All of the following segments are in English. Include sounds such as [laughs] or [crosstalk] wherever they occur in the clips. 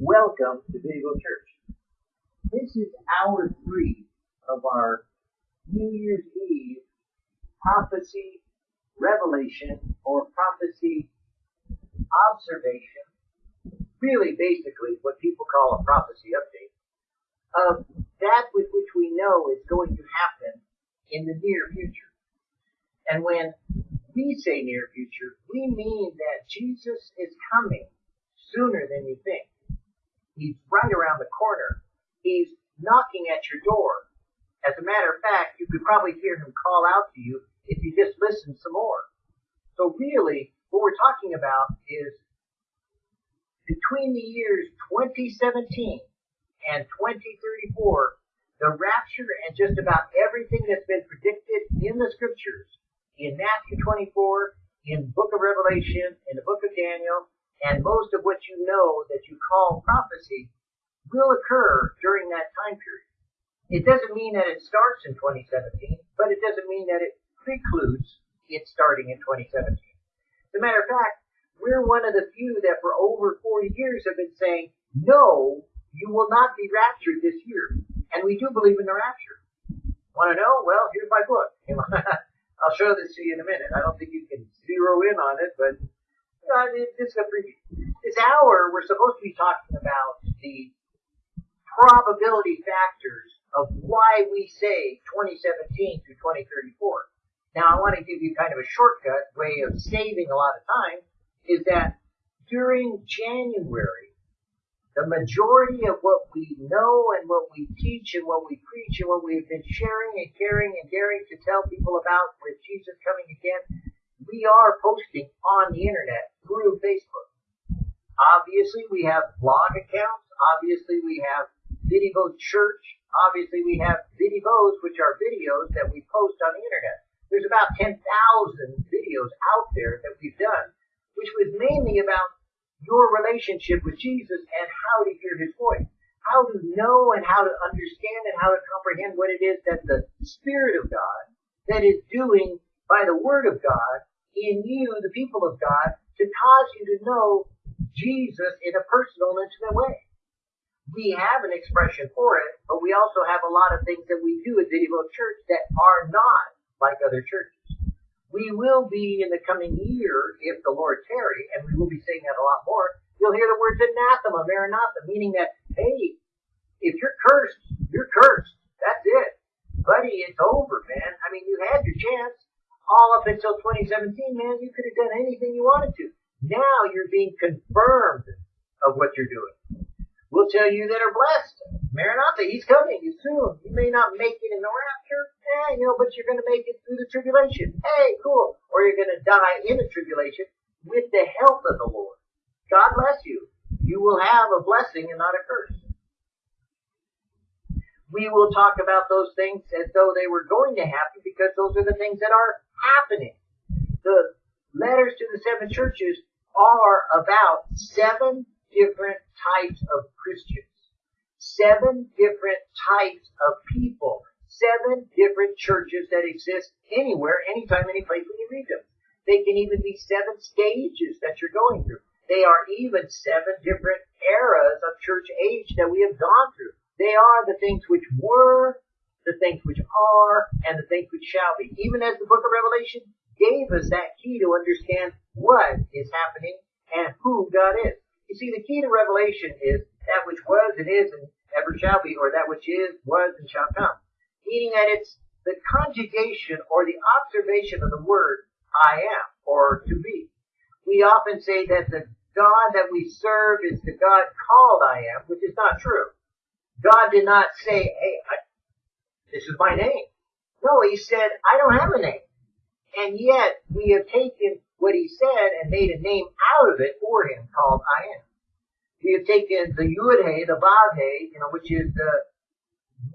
Welcome to Video Church. This is hour three of our New Year's Eve prophecy revelation or prophecy observation. Really, basically, what people call a prophecy update of that with which we know is going to happen in the near future. And when we say near future, we mean that Jesus is coming sooner than you think. He's right around the corner. He's knocking at your door. As a matter of fact, you could probably hear him call out to you if you just listen some more. So really, what we're talking about is between the years 2017 and 2034, the rapture and just about everything that's been predicted in the scriptures, in Matthew 24, in book of Revelation, in the book of Daniel, and most of what you know that you call prophecy will occur during that time period. It doesn't mean that it starts in 2017, but it doesn't mean that it precludes it starting in 2017. As a matter of fact, we're one of the few that for over 40 years have been saying, no, you will not be raptured this year. And we do believe in the rapture. Want to know? Well, here's my book. [laughs] I'll show this to you in a minute. I don't think you can zero in on it, but uh, this, this hour, we're supposed to be talking about the probability factors of why we say 2017 through 2034. Now, I want to give you kind of a shortcut way of saving a lot of time is that during January, the majority of what we know and what we teach and what we preach and what we've been sharing and caring and daring to tell people about with Jesus coming again we are posting on the internet through Facebook. Obviously, we have blog accounts. Obviously, we have Video Church. Obviously, we have Videos, which are videos that we post on the internet. There's about 10,000 videos out there that we've done, which was mainly about your relationship with Jesus and how to hear his voice. How to know and how to understand and how to comprehend what it is that the Spirit of God that is doing by the Word of God in you, the people of God, to cause you to know Jesus in a personal, intimate way. We have an expression for it, but we also have a lot of things that we do at Video Church that are not like other churches. We will be in the coming year, if the Lord tarry, and we will be saying that a lot more, you'll hear the words anathema, maranatha, meaning that, hey, if you're cursed, you're cursed. That's it. Buddy, it's over, man. I mean, you had your chance all up until 2017, man, you could have done anything you wanted to. Now you're being confirmed of what you're doing. We'll tell you that are blessed. Maranatha, he's coming soon. You may not make it in the rapture, eh, you know, but you're going to make it through the tribulation. Hey, cool. Or you're going to die in the tribulation with the help of the Lord. God bless you. You will have a blessing and not a curse we will talk about those things as though they were going to happen because those are the things that are happening. The letters to the seven churches are about seven different types of Christians, seven different types of people, seven different churches that exist anywhere, anytime, any place when you read them. They can even be seven stages that you're going through. They are even seven different eras of church age that we have gone through. They are the things which were, the things which are, and the things which shall be. Even as the book of Revelation gave us that key to understand what is happening and who God is. You see, the key to Revelation is that which was and is and ever shall be, or that which is, was, and shall come. Meaning that it's the conjugation or the observation of the word I am, or to be. We often say that the God that we serve is the God called I am, which is not true. God did not say, hey, I, this is my name. No, he said, I don't have a name. And yet, we have taken what he said and made a name out of it for him called I am. We have taken the Yud He, the Vav He, you know, which is the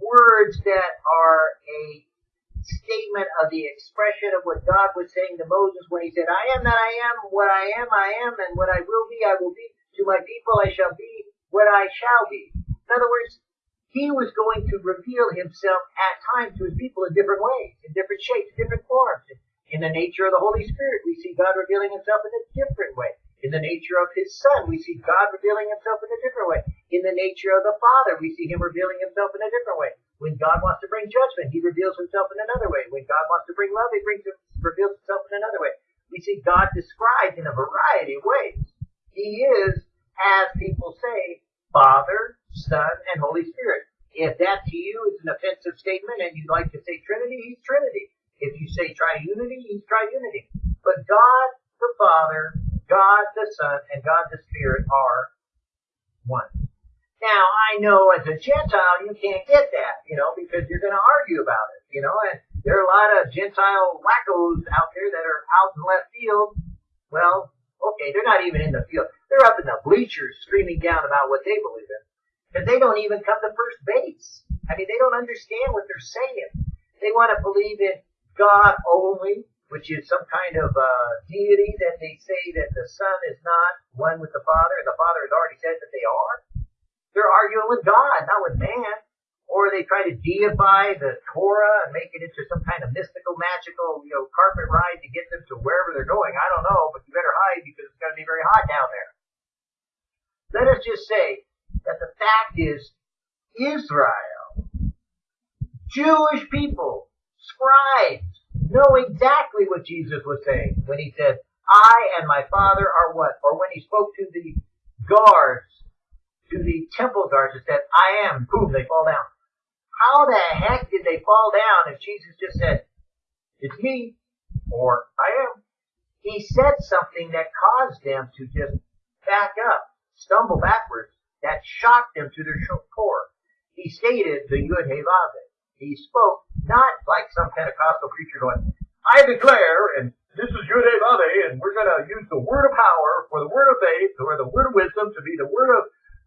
words that are a statement of the expression of what God was saying to Moses when he said, I am that I am, what I am, I am, and what I will be, I will be. To my people I shall be what I shall be. In other words, he was going to reveal himself at times to his people in different ways, in different shapes, different forms. In the nature of the Holy Spirit, we see God revealing himself in a different way. In the nature of his son, we see God revealing himself in a different way. In the nature of the Father, we see him revealing himself in a different way. When God wants to bring judgment, he reveals himself in another way. When God wants to bring love, he brings reveals himself in another way. We see God described in a variety of ways. He is, as people say, Father, Son, and Holy Spirit. If that to you is an offensive statement and you'd like to say Trinity, he's Trinity. If you say triunity, he's triunity. But God the Father, God the Son, and God the Spirit are one. Now, I know as a Gentile, you can't get that, you know, because you're going to argue about it, you know, and there are a lot of Gentile wackos out there that are out in left field. Well, okay, they're not even in the field. They're up in the bleachers screaming down about what they believe in. Because they don't even come to first base. I mean, they don't understand what they're saying. They want to believe in God only, which is some kind of uh, deity that they say that the Son is not one with the Father, and the Father has already said that they are. They're arguing with God, not with man. Or they try to deify the Torah and make it into some kind of mystical, magical, you know, carpet ride to get them to wherever they're going. I don't know, but you better hide because it's going to be very hot down there. Let us just say that the fact is Israel, Jewish people, scribes, know exactly what Jesus was saying when he said, I and my Father are what? Or when he spoke to the guards, to the temple guards and said, I am, boom, they fall down. How the heck did they fall down if Jesus just said, it's me, or I am? He said something that caused them to just back up, stumble backwards, that shocked them to their core. He stated the Yud He He spoke not like some Pentecostal preacher going, I declare, and this is Yud He and we're going to use the word of power for the word of faith, or the word of wisdom to be the word of,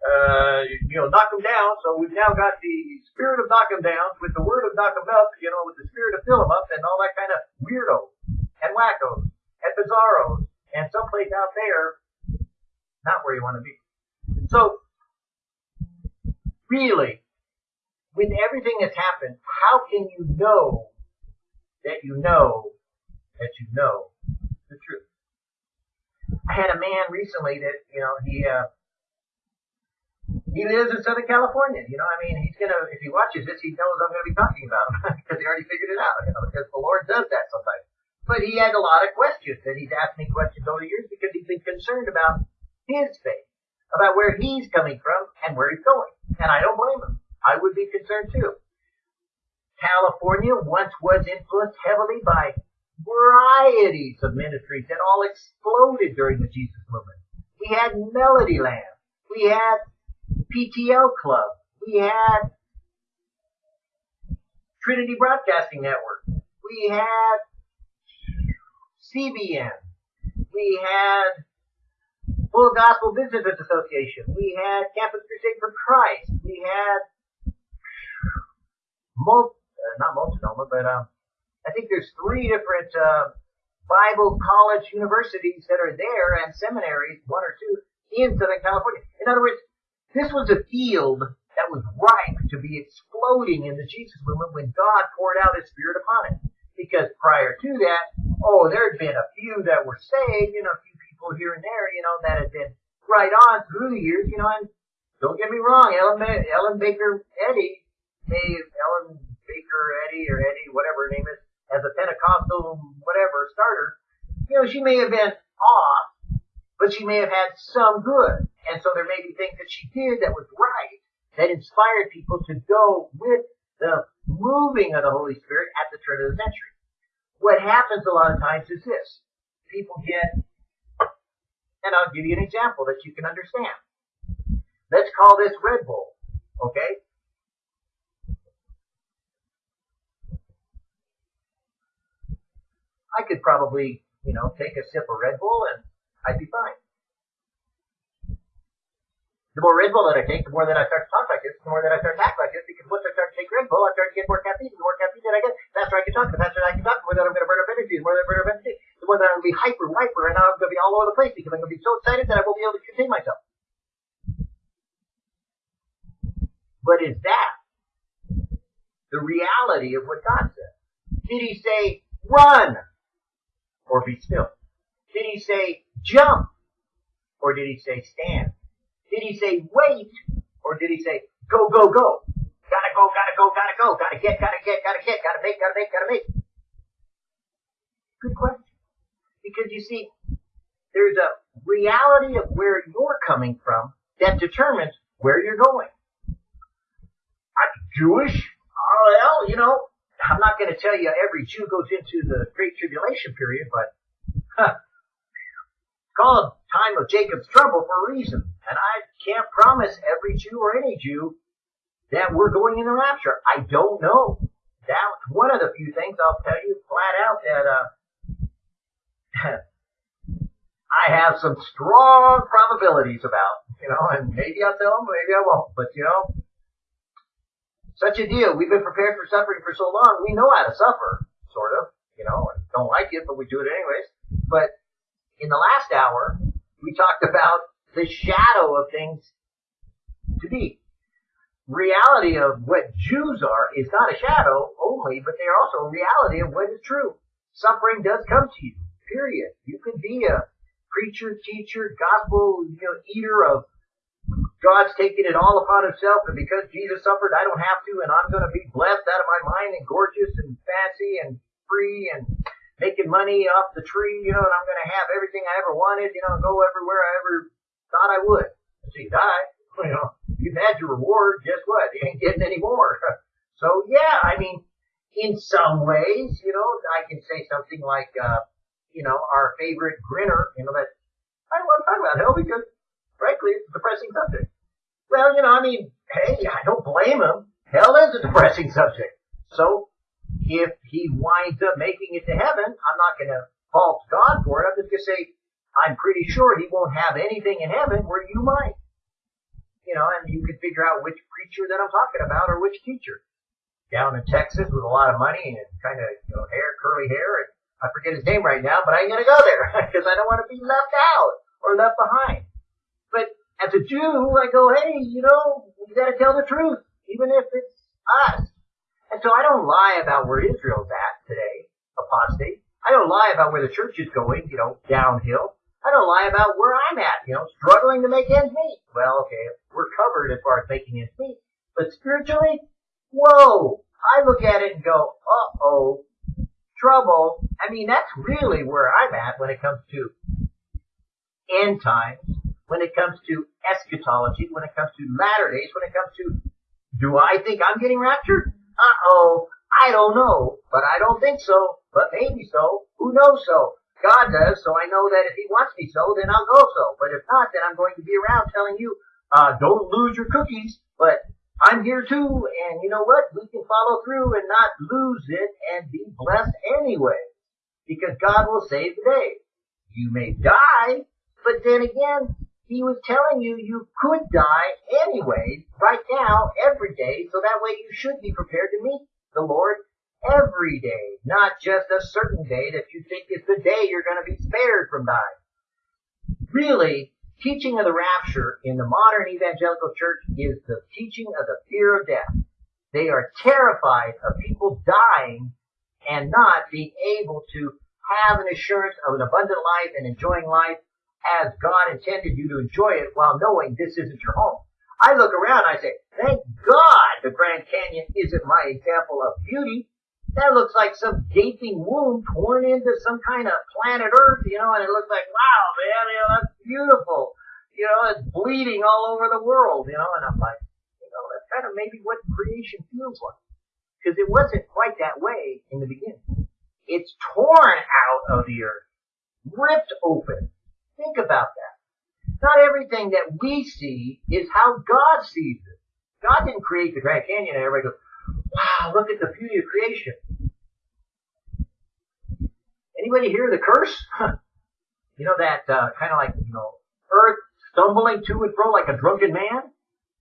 uh, you know, knock them down. So we've now got the spirit of knock them down with the word of knock them up, you know, with the spirit of fill them up and all that kind of weirdos and wackos and bizarros and someplace out there, not where you want to be. So really, with everything that's happened, how can you know that you know that you know the truth? I had a man recently that, you know, he, uh, he lives in Southern California. You know, I mean, he's gonna, if he watches this, he knows I'm gonna be talking about him [laughs] because he already figured it out, you know, because the Lord does that sometimes. But he had a lot of questions and he's asked me questions over the years because he's been concerned about his faith, about where he's coming from and where he's going. And I don't blame them. I would be concerned too. California once was influenced heavily by varieties of ministries that all exploded during the Jesus movement. We had Melodyland. We had PTL Club. We had Trinity Broadcasting Network. We had CBN. We had Full Gospel Business Association. We had Campus Crusade for Christ. We had Mul- uh, not Multnomah, but um, I think there's three different uh, Bible college universities that are there and seminaries, one or two, in Southern California. In other words, this was a field that was ripe to be exploding in the Jesus movement when God poured out His Spirit upon it. Because prior to that, oh, there had been a few that were saved, you know, a few people here and there, you know, that had been right on through the years, you know, and don't get me wrong, Ellen, Ellen Baker Eddy, may Ellen Baker Eddy or Eddie, whatever her name is, as a Pentecostal whatever starter, you know, she may have been off, but she may have had some good. And so there may be things that she did that was right, that inspired people to go with the moving of the Holy Spirit at the turn of the century. What happens a lot of times is this. People get and I'll give you an example that you can understand. Let's call this Red Bull. Okay? I could probably, you know, take a sip of Red Bull and I'd be fine. The more Red Bull that I take, the more that I start to talk like this, the more that I start to act like this, because once I start to take Red Bull, I start to get more caffeine. The more caffeine that I get, the faster I can talk. The faster I can talk, the more that I'm going to burn up energy. The more that I burn up energy, that I'm going to be hyper, hyper, and I'm going to be all over the place because I'm going to be so excited that I won't be able to contain myself. But is that the reality of what God said? Did he say, run? Or be still? Did he say, jump? or did he say stand? Did he say wait, or did he say go, go, go? Gotta go, gotta go, gotta go, gotta get, gotta get, gotta get, gotta make, gotta make, gotta make. Good question. Because you see, there's a reality of where you're coming from that determines where you're going. I'm Jewish. Well, you know, I'm not going to tell you every Jew goes into the Great Tribulation period, but huh, called time of Jacob's trouble for a reason. And I can't promise every Jew or any Jew that we're going in the rapture. I don't know. That's one of the few things I'll tell you flat out that uh, [laughs] I have some strong probabilities about, you know, and maybe I'll tell them, maybe I won't, but you know, such a deal. We've been prepared for suffering for so long, we know how to suffer, sort of, you know, and don't like it, but we do it anyways. But in the last hour, we talked about the shadow of things to be. Reality of what Jews are is not a shadow only, but they are also a reality of what is true. Suffering does come to you, period. You can be a preacher, teacher, gospel, you know, eater of God's taking it all upon himself, and because Jesus suffered, I don't have to, and I'm going to be blessed out of my mind and gorgeous and fancy and free and making money off the tree, you know, and I'm going to have everything I ever wanted, you know, go everywhere I ever thought I would. So you die, [laughs] you know, you've had your reward. Guess what? You ain't getting any more. [laughs] so yeah, I mean, in some ways, you know, I can say something like, uh, you know, our favorite grinner, you know, that I don't want to talk about hell because frankly, it's a depressing subject. Well, you know, I mean, hey, I don't blame him. Hell is a depressing [laughs] subject. So, if he winds up making it to heaven, I'm not going to fault God for it. I'm just going to say, I'm pretty sure he won't have anything in heaven where you might. You know, and you can figure out which preacher that I'm talking about or which teacher. Down in Texas with a lot of money and kind of, you know, hair, curly hair, and I forget his name right now, but I ain't gonna go there [laughs] because I don't want to be left out or left behind. But as a Jew, I go, hey, you know, you got to tell the truth, even if it's us. And so I don't lie about where Israel's at today, apostate. I don't lie about where the church is going, you know, downhill. I don't lie about where I'm at, you know, struggling to make ends meet. Well, okay, we're covered as far as making ends meet. But spiritually, whoa, I look at it and go, uh-oh, trouble. I mean, that's really where I'm at when it comes to end times when it comes to eschatology, when it comes to latter days, when it comes to, do I think I'm getting raptured? Uh-oh, I don't know, but I don't think so, but maybe so, who knows so? God does, so I know that if He wants me so, then I'll go so, but if not, then I'm going to be around telling you, uh, don't lose your cookies, but I'm here too, and you know what? We can follow through and not lose it and be blessed anyway, because God will save the day. You may die, but then again, he was telling you you could die anyway, right now, every day, so that way you should be prepared to meet the Lord every day, not just a certain day that you think is the day you're going to be spared from dying. Really, teaching of the rapture in the modern evangelical church is the teaching of the fear of death. They are terrified of people dying and not being able to have an assurance of an abundant life and enjoying life as God intended you to enjoy it while knowing this isn't your home. I look around and I say, thank God the Grand Canyon isn't my example of beauty. That looks like some gaping wound torn into some kind of planet Earth, you know, and it looks like, wow, man, you know, that's beautiful. You know, it's bleeding all over the world, you know, and I'm like, you know, that's kind of maybe what creation feels like. Because it wasn't quite that way in the beginning. It's torn out of the earth, ripped open, Think about that. Not everything that we see is how God sees it. God didn't create the Grand Canyon and everybody goes, wow, look at the beauty of creation. Anybody hear the curse? [laughs] you know that uh, kind of like, you know, earth stumbling to and fro like a drunken man?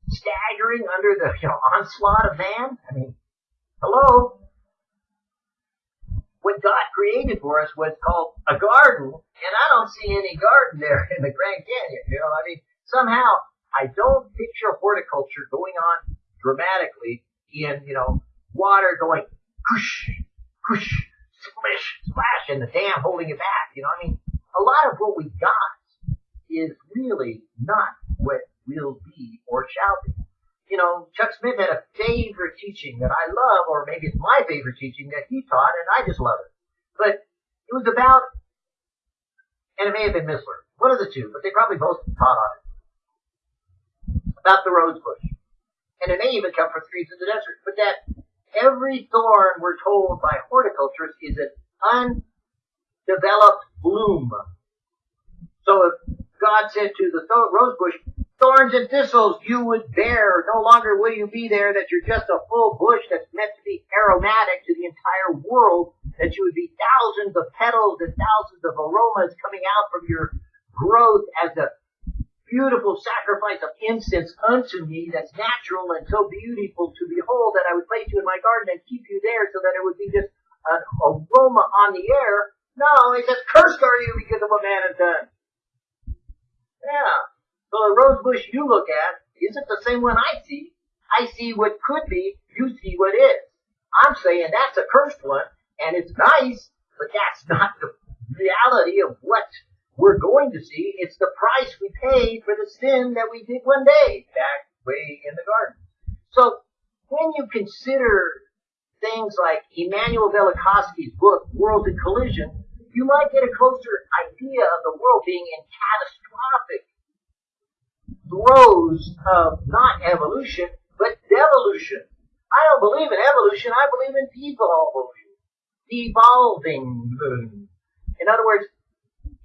Staggering under the you know, onslaught of man? I mean, hello? what God created for us was called a garden, and I don't see any garden there in the Grand Canyon. You know, I mean, somehow I don't picture horticulture going on dramatically in, you know, water going whoosh, whoosh, splish, splash, and the dam holding it back. You know, I mean, a lot of what we got is really not what will be or shall be. You know, Chuck Smith had a favorite teaching that I love, or maybe it's my favorite teaching that he taught, and I just love it. But it was about, and it may have been Missler, one of the two, but they probably both taught on it, about the rose bush. And it may even come from trees in the desert, but that every thorn, we're told by horticulturists, is an undeveloped bloom. So if God said to the rose bush, thorns and thistles you would bear, no longer will you be there, that you're just a full bush that's meant to be aromatic to the entire world, that you would be thousands of petals and thousands of aromas coming out from your growth as a beautiful sacrifice of incense unto me that's natural and so beautiful to behold that I would place you in my garden and keep you there so that it would be just an aroma on the air. No, he says, cursed are you because of what man has done. Yeah. So the rose bush you look at isn't the same one I see. I see what could be, you see what is. I'm saying that's a cursed one, and it's nice, but that's not the reality of what we're going to see. It's the price we paid for the sin that we did one day back way in the garden. So when you consider things like Immanuel Velikovsky's book, Worlds in Collision, you might get a closer idea of the world being in catastrophic throes of not evolution, but devolution. I don't believe in evolution, I believe in devolution. Devolving. In other words,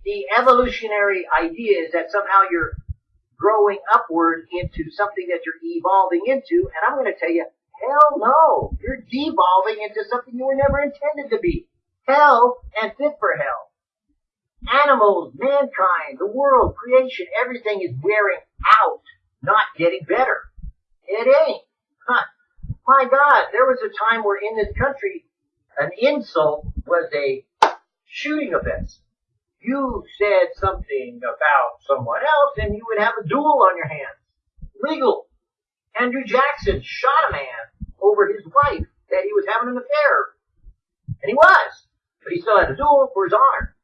the evolutionary idea is that somehow you're growing upward into something that you're evolving into, and I'm going to tell you, hell no. You're devolving into something you were never intended to be. Hell and fit for hell. Animals, mankind, the world, creation, everything is wearing out, not getting better. It ain't. Huh. My God, there was a time where in this country, an insult was a shooting offense you said something about someone else and you would have a duel on your hands. Legal. Andrew Jackson shot a man over his wife that he was having an affair. And he was. But he still had a duel for his honor.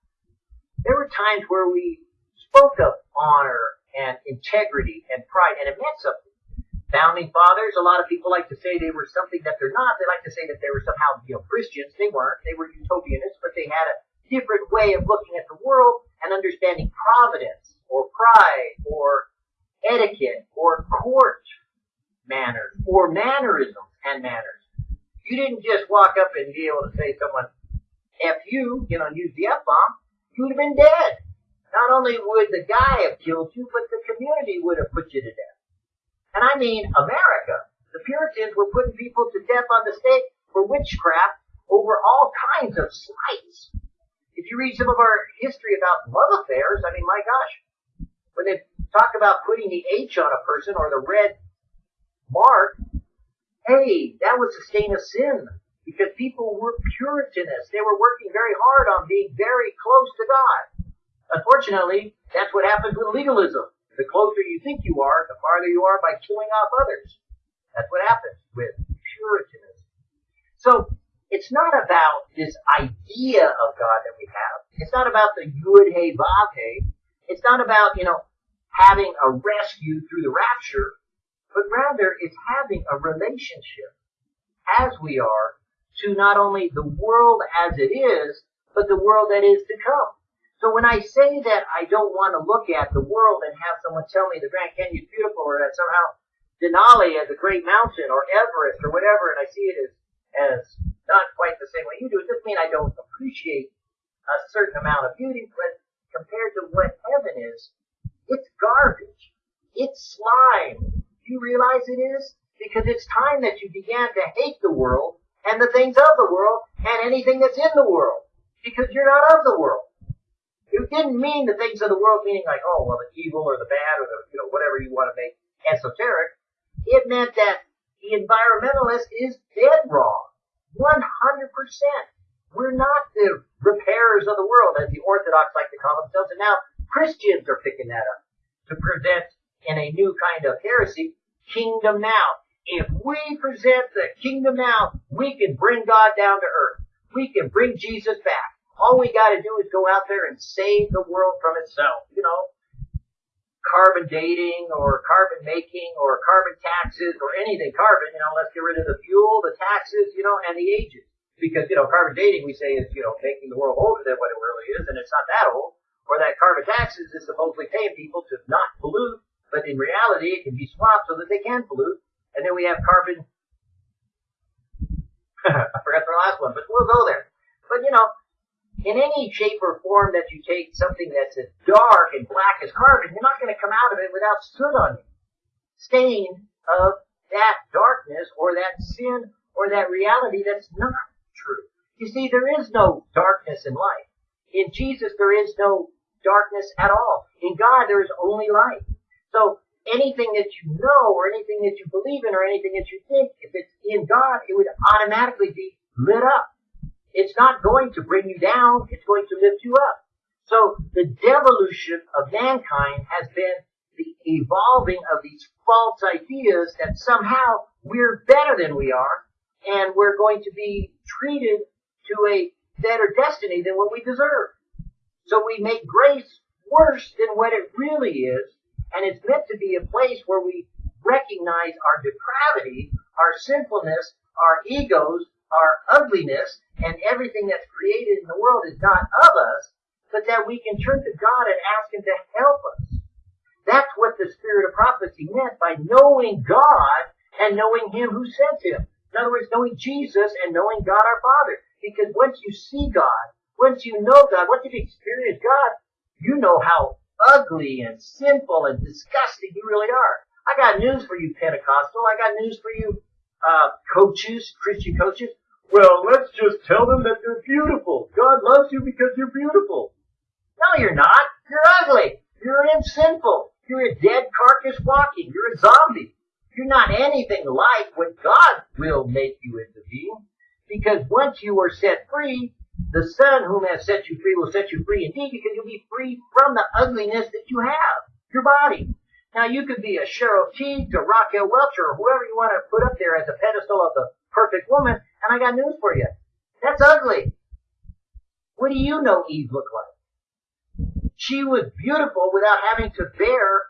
There were times where we spoke of honor and integrity and pride and it meant something. Founding fathers, a lot of people like to say they were something that they're not. They like to say that they were somehow, you know, Christians. They weren't. They were utopianists, but they had a different way of looking at the world and understanding providence or pride or etiquette or court manners or mannerisms and manners. You didn't just walk up and be able to say someone F you, you know, use the F bomb. You would have been dead. Not only would the guy have killed you, but the community would have put you to death. And I mean America. The Puritans were putting people to death on the stake for witchcraft over all kinds of slights if you read some of our history about love affairs, I mean, my gosh, when they talk about putting the H on a person or the red mark, hey, that was a stain of sin because people were Puritanists. They were working very hard on being very close to God. Unfortunately, that's what happens with legalism. The closer you think you are, the farther you are by killing off others. That's what happens with Puritanism. So it's not about this idea of God that we have. It's not about the Yud Hey Vav Hey. It's not about, you know, having a rescue through the rapture, but rather it's having a relationship as we are to not only the world as it is, but the world that is to come. So when I say that I don't want to look at the world and have someone tell me the Grand Canyon is beautiful or that somehow Denali is a great mountain or Everest or whatever, and I see it as, as not quite the same way you do. It doesn't mean I don't appreciate a certain amount of beauty, but compared to what heaven is, it's garbage. It's slime. Do you realize it is? Because it's time that you began to hate the world and the things of the world and anything that's in the world. Because you're not of the world. It didn't mean the things of the world meaning like, oh, well, the evil or the bad or the, you know, whatever you want to make esoteric. It meant that the environmentalist is dead wrong. 100%. We're not the repairers of the world, as the Orthodox like to call themselves, and now Christians are picking that up to present in a new kind of heresy, kingdom now. If we present the kingdom now, we can bring God down to earth. We can bring Jesus back. All we gotta do is go out there and save the world from itself. You know, carbon dating or carbon making or carbon taxes or anything carbon, you know, let's get rid of the fuel, the taxes, you know, and the ages. Because, you know, carbon dating we say is, you know, making the world older than what it really is, and it's not that old. Or that carbon taxes is supposedly paying people to not pollute, but in reality it can be swapped so that they can pollute. And then we have carbon, [laughs] I forgot the last one, but we'll go there. But you know, in any shape or form that you take something that's as dark and black as carbon, you're not going to come out of it without soot on you. Stain of that darkness or that sin or that reality that's not true. You see, there is no darkness in life. In Jesus, there is no darkness at all. In God, there is only light. So anything that you know or anything that you believe in or anything that you think, if it's in God, it would automatically be lit up. It's not going to bring you down. It's going to lift you up. So the devolution of mankind has been the evolving of these false ideas that somehow we're better than we are and we're going to be treated to a better destiny than what we deserve. So we make grace worse than what it really is and it's meant to be a place where we recognize our depravity, our sinfulness, our egos, our ugliness, and everything that's created in the world is not of us, but that we can turn to God and ask Him to help us. That's what the spirit of prophecy meant by knowing God and knowing Him who sent Him. In other words, knowing Jesus and knowing God our Father. Because once you see God, once you know God, once you experience God, you know how ugly and sinful and disgusting you really are. I got news for you, Pentecostal. I got news for you, uh, coaches, Christian coaches. Well, let's just tell them that they're beautiful. God loves you because you're beautiful. No, you're not. You're ugly. You're sinful. You're a dead carcass walking. You're a zombie. You're not anything like what God will make you into being. Because once you are set free, the Son whom has set you free will set you free indeed because you'll be free from the ugliness that you have, your body. Now you could be a Cheryl Tiegs to Raquel Welch or whoever you want to put up there as a pedestal of the perfect woman, and I got news for you. That's ugly. What do you know Eve looked like? She was beautiful without having to bear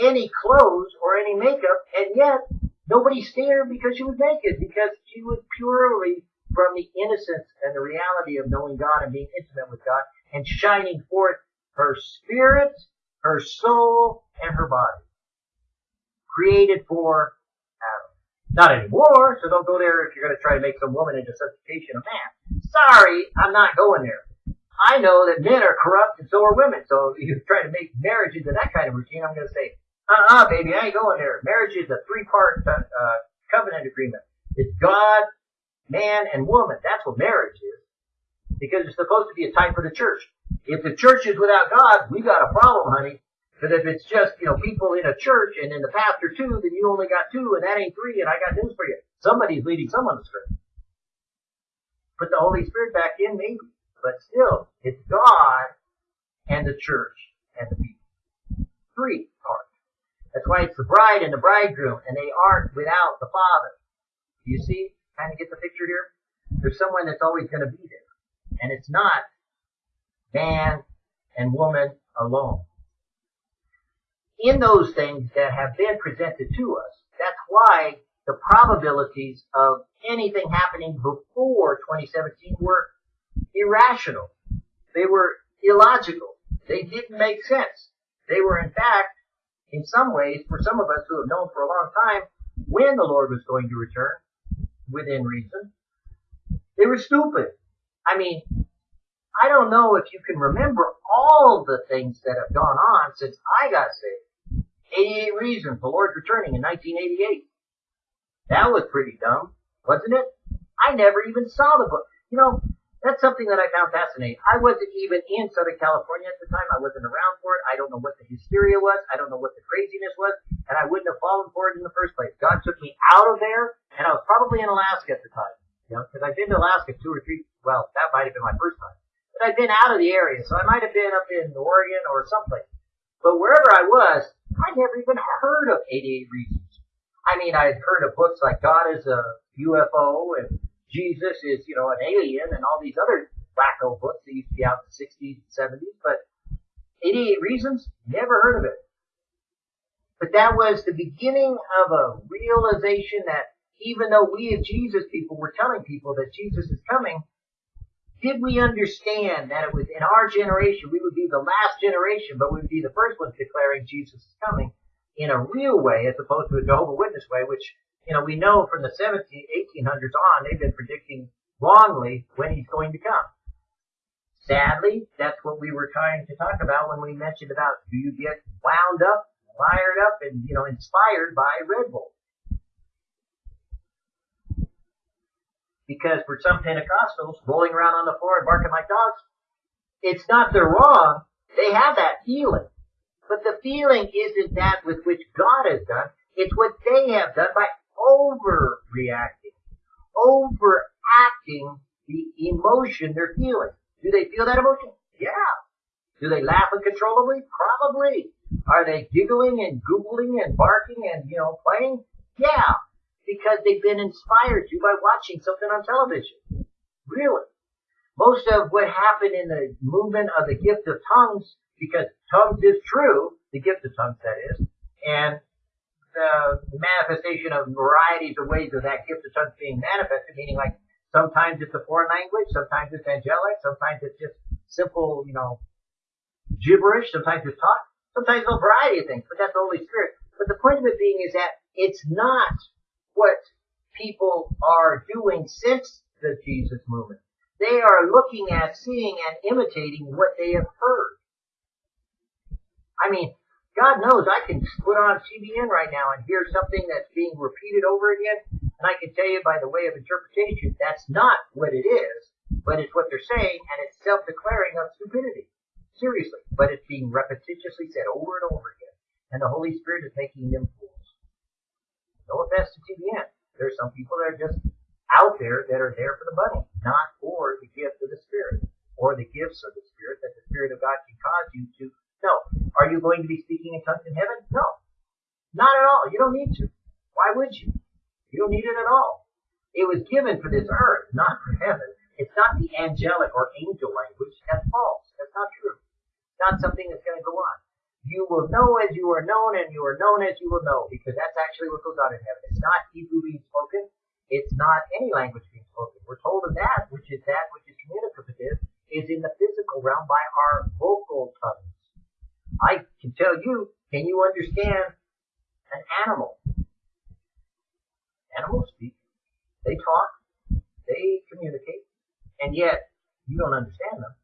any clothes or any makeup, and yet nobody stared because she was naked, because she was purely from the innocence and the reality of knowing God and being intimate with God and shining forth her spirit, her soul, and her body. Created for Adam. Not anymore, so don't go there if you're going to try to make some woman into substitution of man. Sorry, I'm not going there. I know that men are corrupt and so are women, so if you try to make marriage into that kind of routine, I'm going to say, uh-uh, baby, I ain't going there. Marriage is a three-part uh, uh covenant agreement. It's God, man and woman. That's what marriage is. Because it's supposed to be a type for the church. If the church is without God, we got a problem, honey. But if it's just, you know, people in a church and then the pastor two, then you only got two and that ain't three and I got news for you. Somebody's leading someone astray. Put the Holy Spirit back in, maybe. But still, it's God and the church and the people. Three parts. That's why it's the bride and the bridegroom and they aren't without the Father. You see? kind of get the picture here? There's someone that's always going to be there. And it's not man and woman alone. In those things that have been presented to us, that's why the probabilities of anything happening before 2017 were irrational. They were illogical. They didn't make sense. They were in fact, in some ways, for some of us who have known for a long time when the Lord was going to return, within reason. They were stupid. I mean, I don't know if you can remember all the things that have gone on since I got saved. 88 Reasons, The Lord's Returning in 1988. That was pretty dumb, wasn't it? I never even saw the book. You know, that's something that I found fascinating. I wasn't even in Southern California at the time. I wasn't around for it. I don't know what the hysteria was. I don't know what the craziness was. And I wouldn't have fallen for it in the first place. God took me out of there and I was probably in Alaska at the time, you know, because I've been to Alaska two or three. Well, that might have been my first time, I'd been out of the area, so I might have been up in Oregon or someplace. But wherever I was, I'd never even heard of 88 Reasons. I mean, I'd heard of books like God is a UFO and Jesus is, you know, an alien and all these other wacko books that used to be out in the 60s and 70s, but 88 Reasons, never heard of it. But that was the beginning of a realization that even though we as Jesus people were telling people that Jesus is coming, did we understand that it was in our generation, we would be the last generation, but we would be the first ones declaring Jesus is coming in a real way as opposed to a Jehovah Witness way, which, you know, we know from the 17, 1800s on, they've been predicting wrongly when he's going to come. Sadly, that's what we were trying to talk about when we mentioned about do you get wound up, wired up, and, you know, inspired by Red Bull. Because for some Pentecostals rolling around on the floor and barking like dogs, it's not they're wrong. They have that feeling. But the feeling isn't that with which God has done. It's what they have done by overreacting, overacting the emotion they're feeling. Do they feel that emotion? Yeah. Do they laugh uncontrollably? Probably. Are they giggling and googling and barking and, you know, playing? Yeah because they've been inspired to by watching something on television. Really. Most of what happened in the movement of the gift of tongues, because tongues is true, the gift of tongues that is, and the manifestation of varieties of ways of that gift of tongues being manifested, meaning like sometimes it's a foreign language, sometimes it's angelic, sometimes it's just simple, you know, gibberish, sometimes it's talk, sometimes a variety of things, but that's the Holy Spirit. But the point of it being is that it's not what people are doing since the Jesus movement. They are looking at, seeing, and imitating what they have heard. I mean, God knows I can put on CBN right now and hear something that's being repeated over again, and I can tell you by the way of interpretation, that's not what it is, but it's what they're saying, and it's self-declaring of stupidity. Seriously. But it's being repetitiously said over and over again, and the Holy Spirit is making them. No offense to TBN. There's some people that are just out there that are there for the money, not for the gift of the Spirit or the gifts of the Spirit that the Spirit of God can cause you to. No. Are you going to be speaking in tongues in heaven? No. Not at all. You don't need to. Why would you? You don't need it at all. It was given for this earth, not for heaven. It's not the angelic or angel language. That's false. That's not true. Not something that's going to go on. You will know as you are known, and you are known as you will know, because that's actually what goes on in heaven. It's not Hebrew being spoken. It's not any language being spoken. We're told of that, which is that which is communicative, is in the physical realm by our vocal tongues. I can tell you, can you understand an animal? Animals speak. They talk. They communicate. And yet, you don't understand them.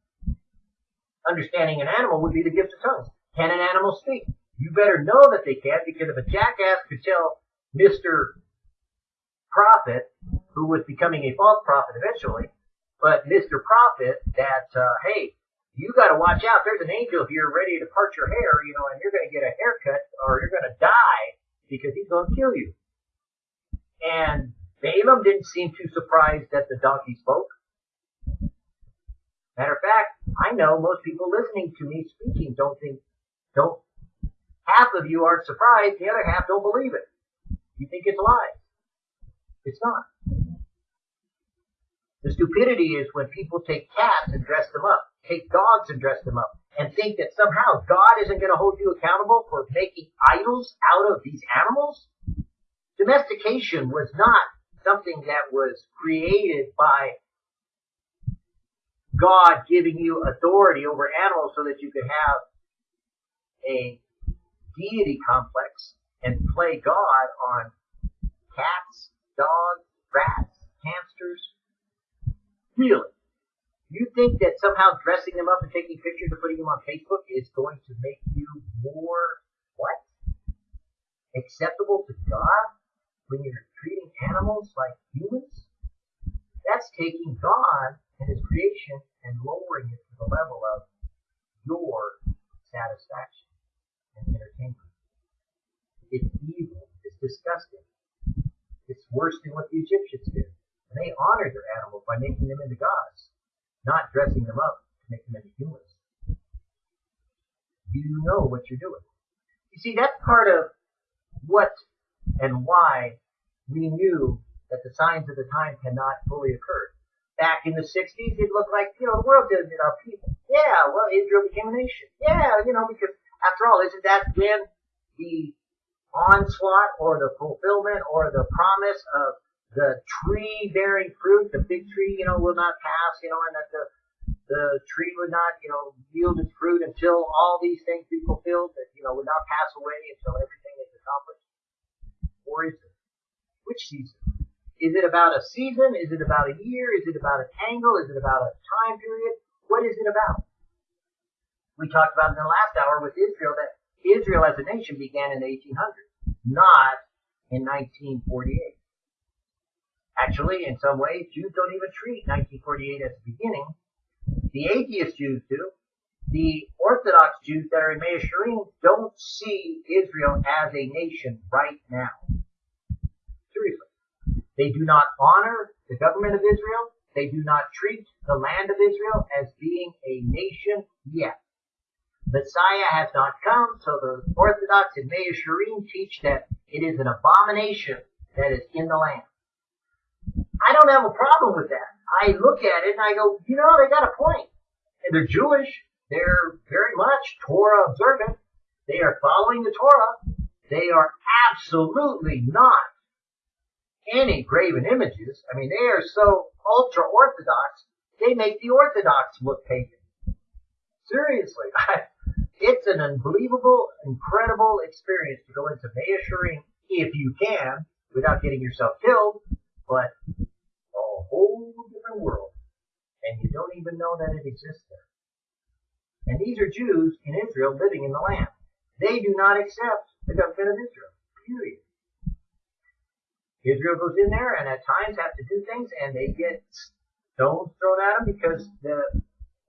Understanding an animal would be the gift of tongues. Can an animal speak? You better know that they can because if a jackass could tell Mr. Prophet, who was becoming a false prophet eventually, but Mr. Prophet that, uh, hey, you gotta watch out. There's an angel here ready to part your hair, you know, and you're gonna get a haircut or you're gonna die because he's gonna kill you. And Balaam didn't seem too surprised that the donkey spoke. Matter of fact, I know most people listening to me speaking don't think don't, half of you aren't surprised, the other half don't believe it. You think it's lies. It's not. The stupidity is when people take cats and dress them up, take dogs and dress them up, and think that somehow God isn't going to hold you accountable for making idols out of these animals. Domestication was not something that was created by God giving you authority over animals so that you could have a deity complex and play God on cats, dogs, rats, hamsters? Really? You think that somehow dressing them up and taking pictures and putting them on Facebook is going to make you more what? Acceptable to God when you're treating animals like humans? That's taking God and His creation and lowering it to the level of your satisfaction and entertainment. It's evil. It's disgusting. It's worse than what the Egyptians did. And they honored their animals by making them into gods, not dressing them up to make them into humans. You know what you're doing. You see, that's part of what and why we knew that the signs of the time cannot fully occur. Back in the 60s, it looked like, you know, the world didn't enough people. Yeah, well, Israel became a nation. Yeah, you know, because after all, isn't that when the onslaught or the fulfillment or the promise of the tree bearing fruit, the big tree, you know, will not pass, you know, and that the the tree would not, you know, yield its fruit until all these things be fulfilled, that, you know, would not pass away until everything is accomplished? Or is it? Which season? Is it about a season? Is it about a year? Is it about a tangle? Is it about a time period? What is it about? We talked about in the last hour with Israel that Israel as a nation began in the 1800s, not in 1948. Actually, in some ways, Jews don't even treat 1948 as the beginning. The atheist Jews do. The Orthodox Jews that are in Mea don't see Israel as a nation right now. Seriously. They do not honor the government of Israel. They do not treat the land of Israel as being a nation yet. Messiah has not come, so the Orthodox and Mea Shearim teach that it is an abomination that is in the land. I don't have a problem with that. I look at it and I go, you know, they got a point. And they're Jewish. They're very much Torah observant. They are following the Torah. They are absolutely not any graven images. I mean, they are so ultra orthodox, they make the Orthodox look pagan. Seriously. [laughs] it's an unbelievable, incredible experience to go into Mea Shearim if you can without getting yourself killed, but a whole different world. And you don't even know that it exists there. And these are Jews in Israel living in the land. They do not accept the government of Israel. Period. Israel goes in there and at times have to do things and they get stones thrown at them because the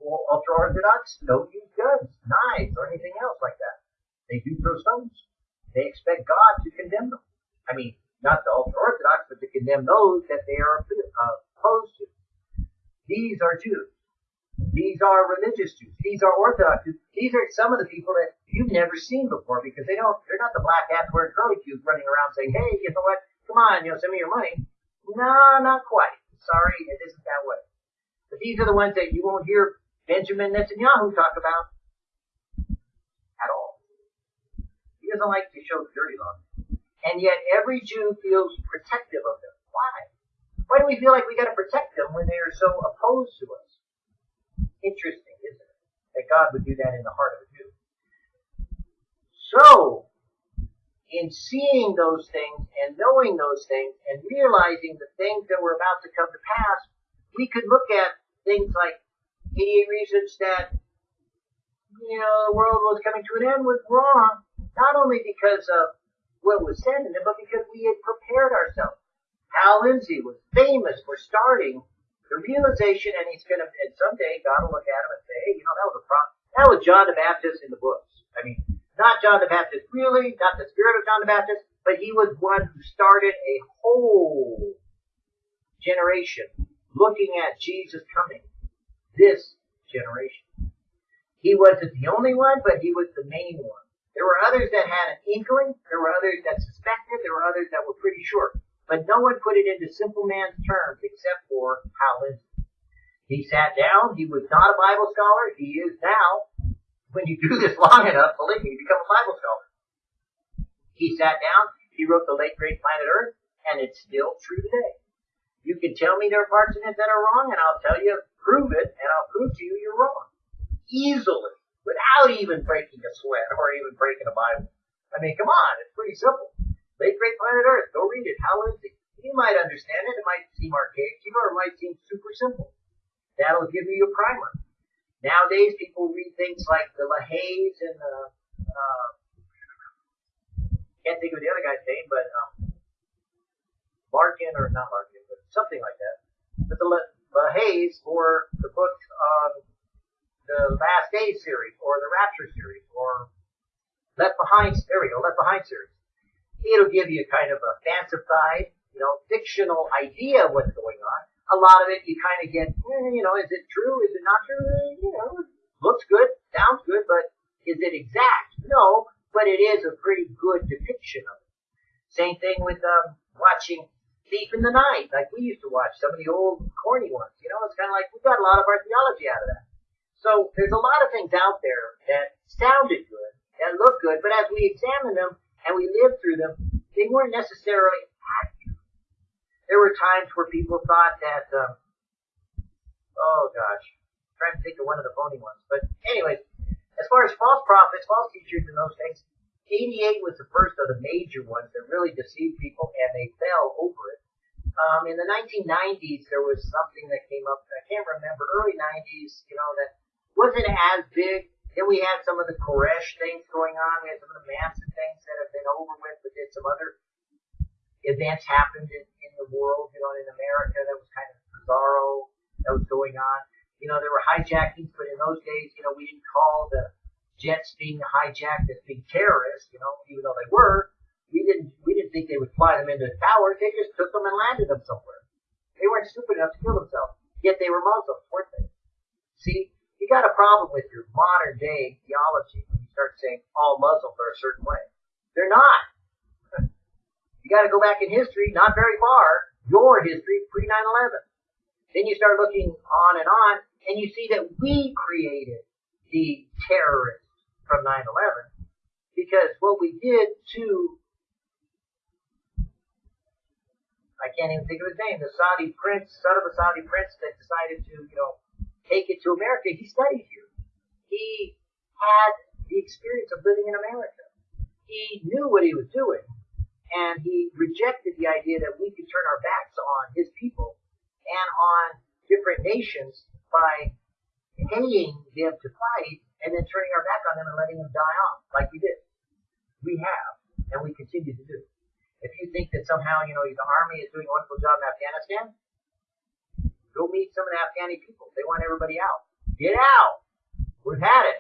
ultra orthodox don't use guns, knives, or anything else like that. They do throw stones. They expect God to condemn them. I mean, not the ultra orthodox, but to condemn those that they are uh, opposed to. These are Jews. These are religious Jews. These are Orthodox Jews. These are some of the people that you've never seen before because they don't, they're not the black hats wearing curly cues running around saying, hey, you know what? Come on, you know, send me your money. No, not quite. Sorry, it isn't that way. But these are the ones that you won't hear Benjamin Netanyahu talk about at all. He doesn't like to show the dirty laundry. And yet every Jew feels protective of them. Why? Why do we feel like we gotta protect them when they are so opposed to us? Interesting, isn't it? That God would do that in the heart of a Jew. So, in seeing those things and knowing those things and realizing the things that were about to come to pass, we could look at things like 88 reasons that, you know, the world was coming to an end was wrong, not only because of what was said in it, but because we had prepared ourselves. Hal Lindsey was famous for starting the realization, and he's going to, and someday God will look at him and say, hey, you know, that was a problem. That was John the Baptist in the books. I mean, not John the Baptist really, not the spirit of John the Baptist, but he was one who started a whole generation looking at Jesus coming. This generation. He wasn't the only one, but he was the main one. There were others that had an inkling. There were others that suspected. There were others that were pretty sure. But no one put it into simple man's terms except for Hal Lindsey. He sat down. He was not a Bible scholar. He is now. When you do this long enough, believe me, you become a Bible scholar. He sat down. He wrote the late great Planet Earth, and it's still true today. You can tell me there are parts in it that are wrong, and I'll tell you, prove it, and I'll prove to you you're wrong. Easily. Without even breaking a sweat or even breaking a Bible. I mean, come on, it's pretty simple. Late Great Planet Earth. Go read it. How is it? You might understand it. It might seem archaic to you, or it might seem super simple. That'll give you your primer. Nowadays, people read things like the LaHaye's and the, uh, can't think of the other guy's name, but, um, Larkin, or not Larkin, something like that. But the LaHaye's for the book on the Last Days series, or the Rapture series, or Left Behind, there we go, Left Behind series it'll give you kind of a fancified, you know, fictional idea of what's going on. A lot of it you kind of get, eh, you know, is it true? Is it not true? Eh, you know, looks good, sounds good, but is it exact? No, but it is a pretty good depiction of it. Same thing with um, watching Thief in the Night, like we used to watch some of the old corny ones. You know, it's kind of like we got a lot of our theology out of that. So there's a lot of things out there that sounded good, that look good, but as we examine them, and we lived through them, they weren't necessarily accurate. There were times where people thought that, um, oh gosh, I'm trying to think of one of the phony ones. But anyway, as far as false prophets, false teachers, and those things, 88 was the first of the major ones that really deceived people, and they fell over it. Um, in the 1990s, there was something that came up. I can't remember. Early 90s, you know, that wasn't as big. Then we had some of the Koresh things going on. We had some of the Manson things that have been over with, but then some other events happened in, in the world, you know, in America that was kind of bizarro that was going on. You know, there were hijackings, but in those days, you know, we didn't call the jets being hijacked as being terrorists, you know, even though they were. We didn't we didn't think they would fly them into the towers. They just took them and landed them somewhere. They weren't stupid enough to kill themselves. Yet they were Muslims, weren't they? See, you got a problem with your modern day theology when you start saying all Muslims are a certain way. They're not. [laughs] You got to go back in history, not very far, your history pre 9/11. Then you start looking on and on, and you see that we created the terrorists from 9/11 because what we did to I can't even think of his name, the Saudi prince, son of a Saudi prince that decided to, you know, take it to America. He studied here. He had the experience of living in America. He knew what he was doing, and he rejected the idea that we could turn our backs on his people and on different nations by paying them to fight and then turning our back on them and letting them die off like we did. We have, and we continue to do. If you think that somehow, you know, the army is doing a wonderful job in Afghanistan, go meet some of the Afghani people. They want everybody out. Get out! We've had it.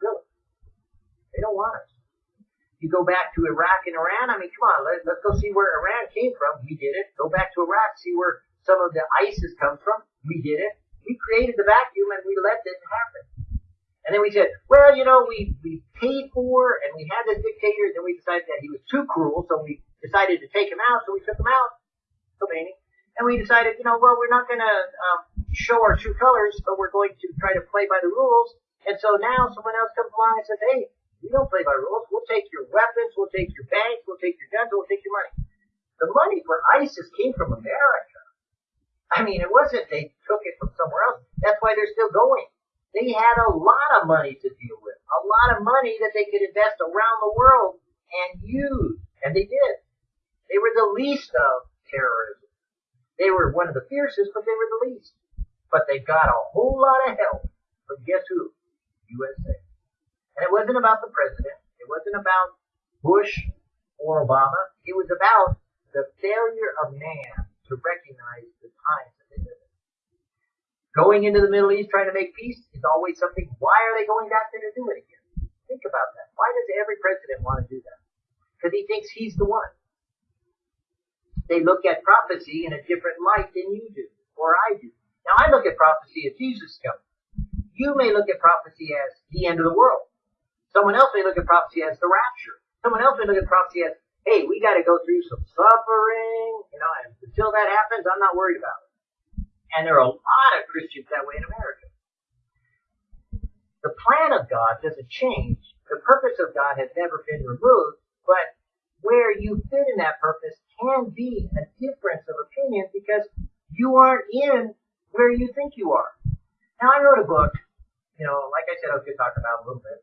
Really. They don't want us. You go back to Iraq and Iran, I mean, come on, let, let's go see where Iran came from. We did it. Go back to Iraq, see where some of the ISIS comes from. We did it. We created the vacuum and we let it happen. And then we said, well, you know, we, we paid for and we had this dictator, and then we decided that he was too cruel, so we decided to take him out, so we took him out, Khomeini. And we decided, you know, well, we're not going to um, show our true colors, but we're going to try to play by the rules. And so now someone else comes along and says, hey, we don't play by rules. We'll take your weapons, we'll take your banks, we'll take your guns, we'll take your money. The money for ISIS came from America. I mean, it wasn't they took it from somewhere else. That's why they're still going. They had a lot of money to deal with, a lot of money that they could invest around the world and use, and they did. They were the least of terrorism. They were one of the fiercest, but they were the least. But they got a whole lot of help from guess who? USA. And it wasn't about the president. It wasn't about Bush or Obama. It was about the failure of man to recognize times Going into the Middle East trying to make peace is always something. Why are they going back there to do it again? Think about that. Why does every president want to do that? Because he thinks he's the one. They look at prophecy in a different light than you do, or I do. Now I look at prophecy as Jesus coming. You may look at prophecy as the end of the world. Someone else may look at prophecy as the rapture. Someone else may look at prophecy as, hey, we got to go through some suffering, you know, and until that happens, I'm not worried about it. And there are a lot of Christians that way in America. The plan of God doesn't change. The purpose of God has never been removed, but where you fit in that purpose can be a difference of opinion because you aren't in where you think you are. Now I wrote a book, you know, like I said, I was going to talk about a little bit.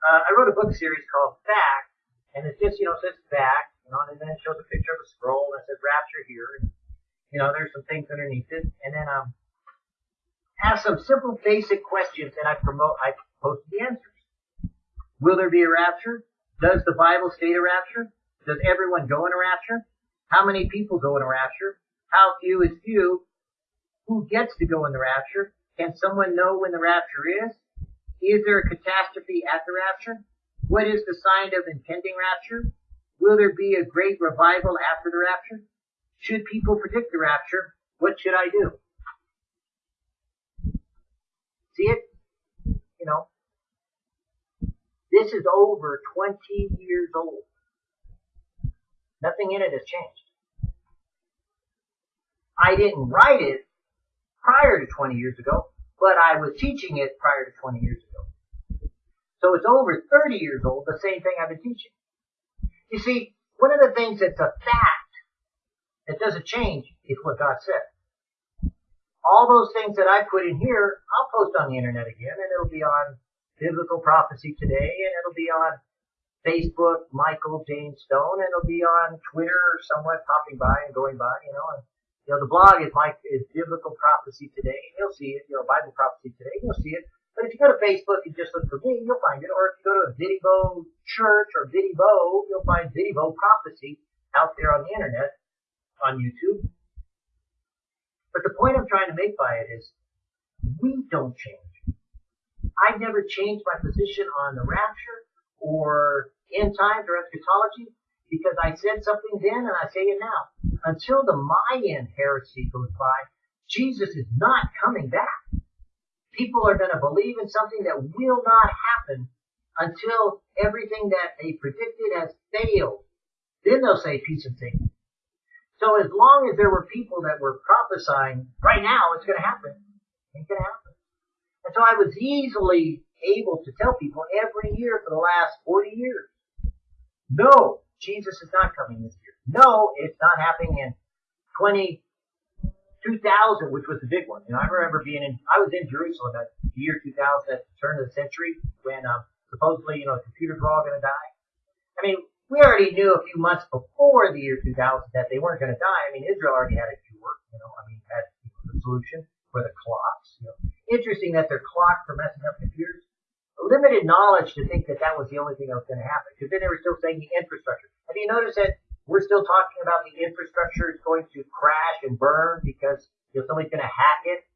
Uh, I wrote a book series called Fact, and it just, you know, says back, and then it shows a picture of a scroll and it says Rapture here. And you know, there's some things underneath it, and then um, ask some simple, basic questions, and I promote, I post the answers. Will there be a rapture? Does the Bible state a rapture? Does everyone go in a rapture? How many people go in a rapture? How few is few? Who gets to go in the rapture? Can someone know when the rapture is? Is there a catastrophe at the rapture? What is the sign of impending rapture? Will there be a great revival after the rapture? Should people predict the rapture, what should I do? See it? You know, this is over 20 years old. Nothing in it has changed. I didn't write it prior to 20 years ago, but I was teaching it prior to 20 years ago. So it's over 30 years old, the same thing I've been teaching. You see, one of the things that's a fact that doesn't change is what God said. All those things that I put in here, I'll post on the internet again, and it'll be on Biblical Prophecy Today, and it'll be on Facebook, Michael James Stone, and it'll be on Twitter, somewhat popping by and going by, you know. And, you know, the blog is Mike is Biblical Prophecy Today. and You'll see it. You know, Bible Prophecy Today. You'll see it. But if you go to Facebook and just look for me, you'll find it. Or if you go to Vidivo Church or Vidivo, you'll find Vidivo Prophecy out there on the internet, on YouTube. But the point I'm trying to make by it is, we don't change. I've never changed my position on the rapture or end times or eschatology because I said something then and I say it now. Until the Mayan heresy goes by, Jesus is not coming back. People are going to believe in something that will not happen until everything that they predicted has failed. Then they'll say peace and safety. So as long as there were people that were prophesying, right now it's going to happen, it ain't going to happen. And so I was easily able to tell people every year for the last 40 years. No, Jesus is not coming this year. No, it's not happening in 20, 2000, which was the big one. Know, I remember being in, I was in Jerusalem at the year 2000 at the turn of the century when, um, supposedly, you know, computers were all going to die. I mean, we already knew a few months before the year 2000 that they weren't going to die. I mean, Israel already had a cure, you know, I mean, had the solution for the clocks. You know, interesting that their clocks are messing up computers limited knowledge to think that that was the only thing that was going to happen. Because then they were still saying the infrastructure. Have you noticed that we're still talking about the infrastructure is going to crash and burn because you know, somebody's going to hack it?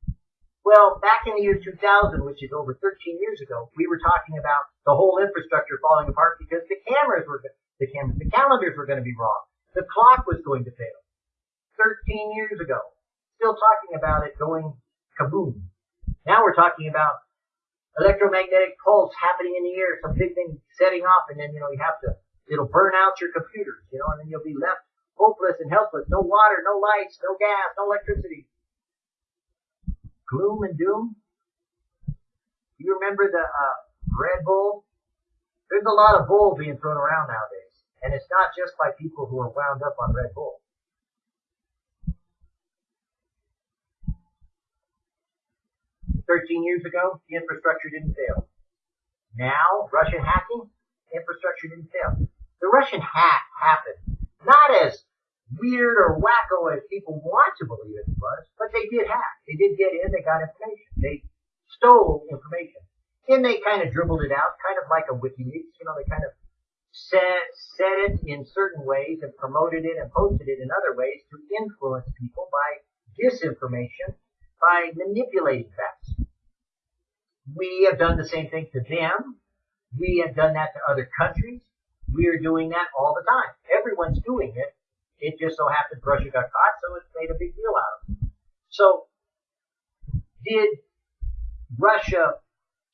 Well, back in the year 2000, which is over 13 years ago, we were talking about the whole infrastructure falling apart because the cameras were the cameras, the calendars were going to be wrong. The clock was going to fail. 13 years ago. Still talking about it going kaboom. Now we're talking about electromagnetic pulse happening in the air, some big thing setting off, and then, you know, you have to, it'll burn out your computers, you know, and then you'll be left hopeless and helpless. No water, no lights, no gas, no electricity. Gloom and doom. You remember the uh, Red Bull? There's a lot of bull being thrown around nowadays. And it's not just by people who are wound up on Red Bull. 13 years ago, the infrastructure didn't fail. Now, Russian hacking, infrastructure didn't fail. The Russian hack happened not as weird or wacko as people want to believe it was, but they did hack. They did get in, they got information. They stole information. Then they kind of dribbled it out, kind of like a WikiLeaks. You know, they kind of said, said it in certain ways and promoted it and posted it in other ways to influence people by disinformation by manipulating facts. We have done the same thing to them. We have done that to other countries. We are doing that all the time. Everyone's doing it. It just so happens Russia got caught, so it's made a big deal out of it. So, did Russia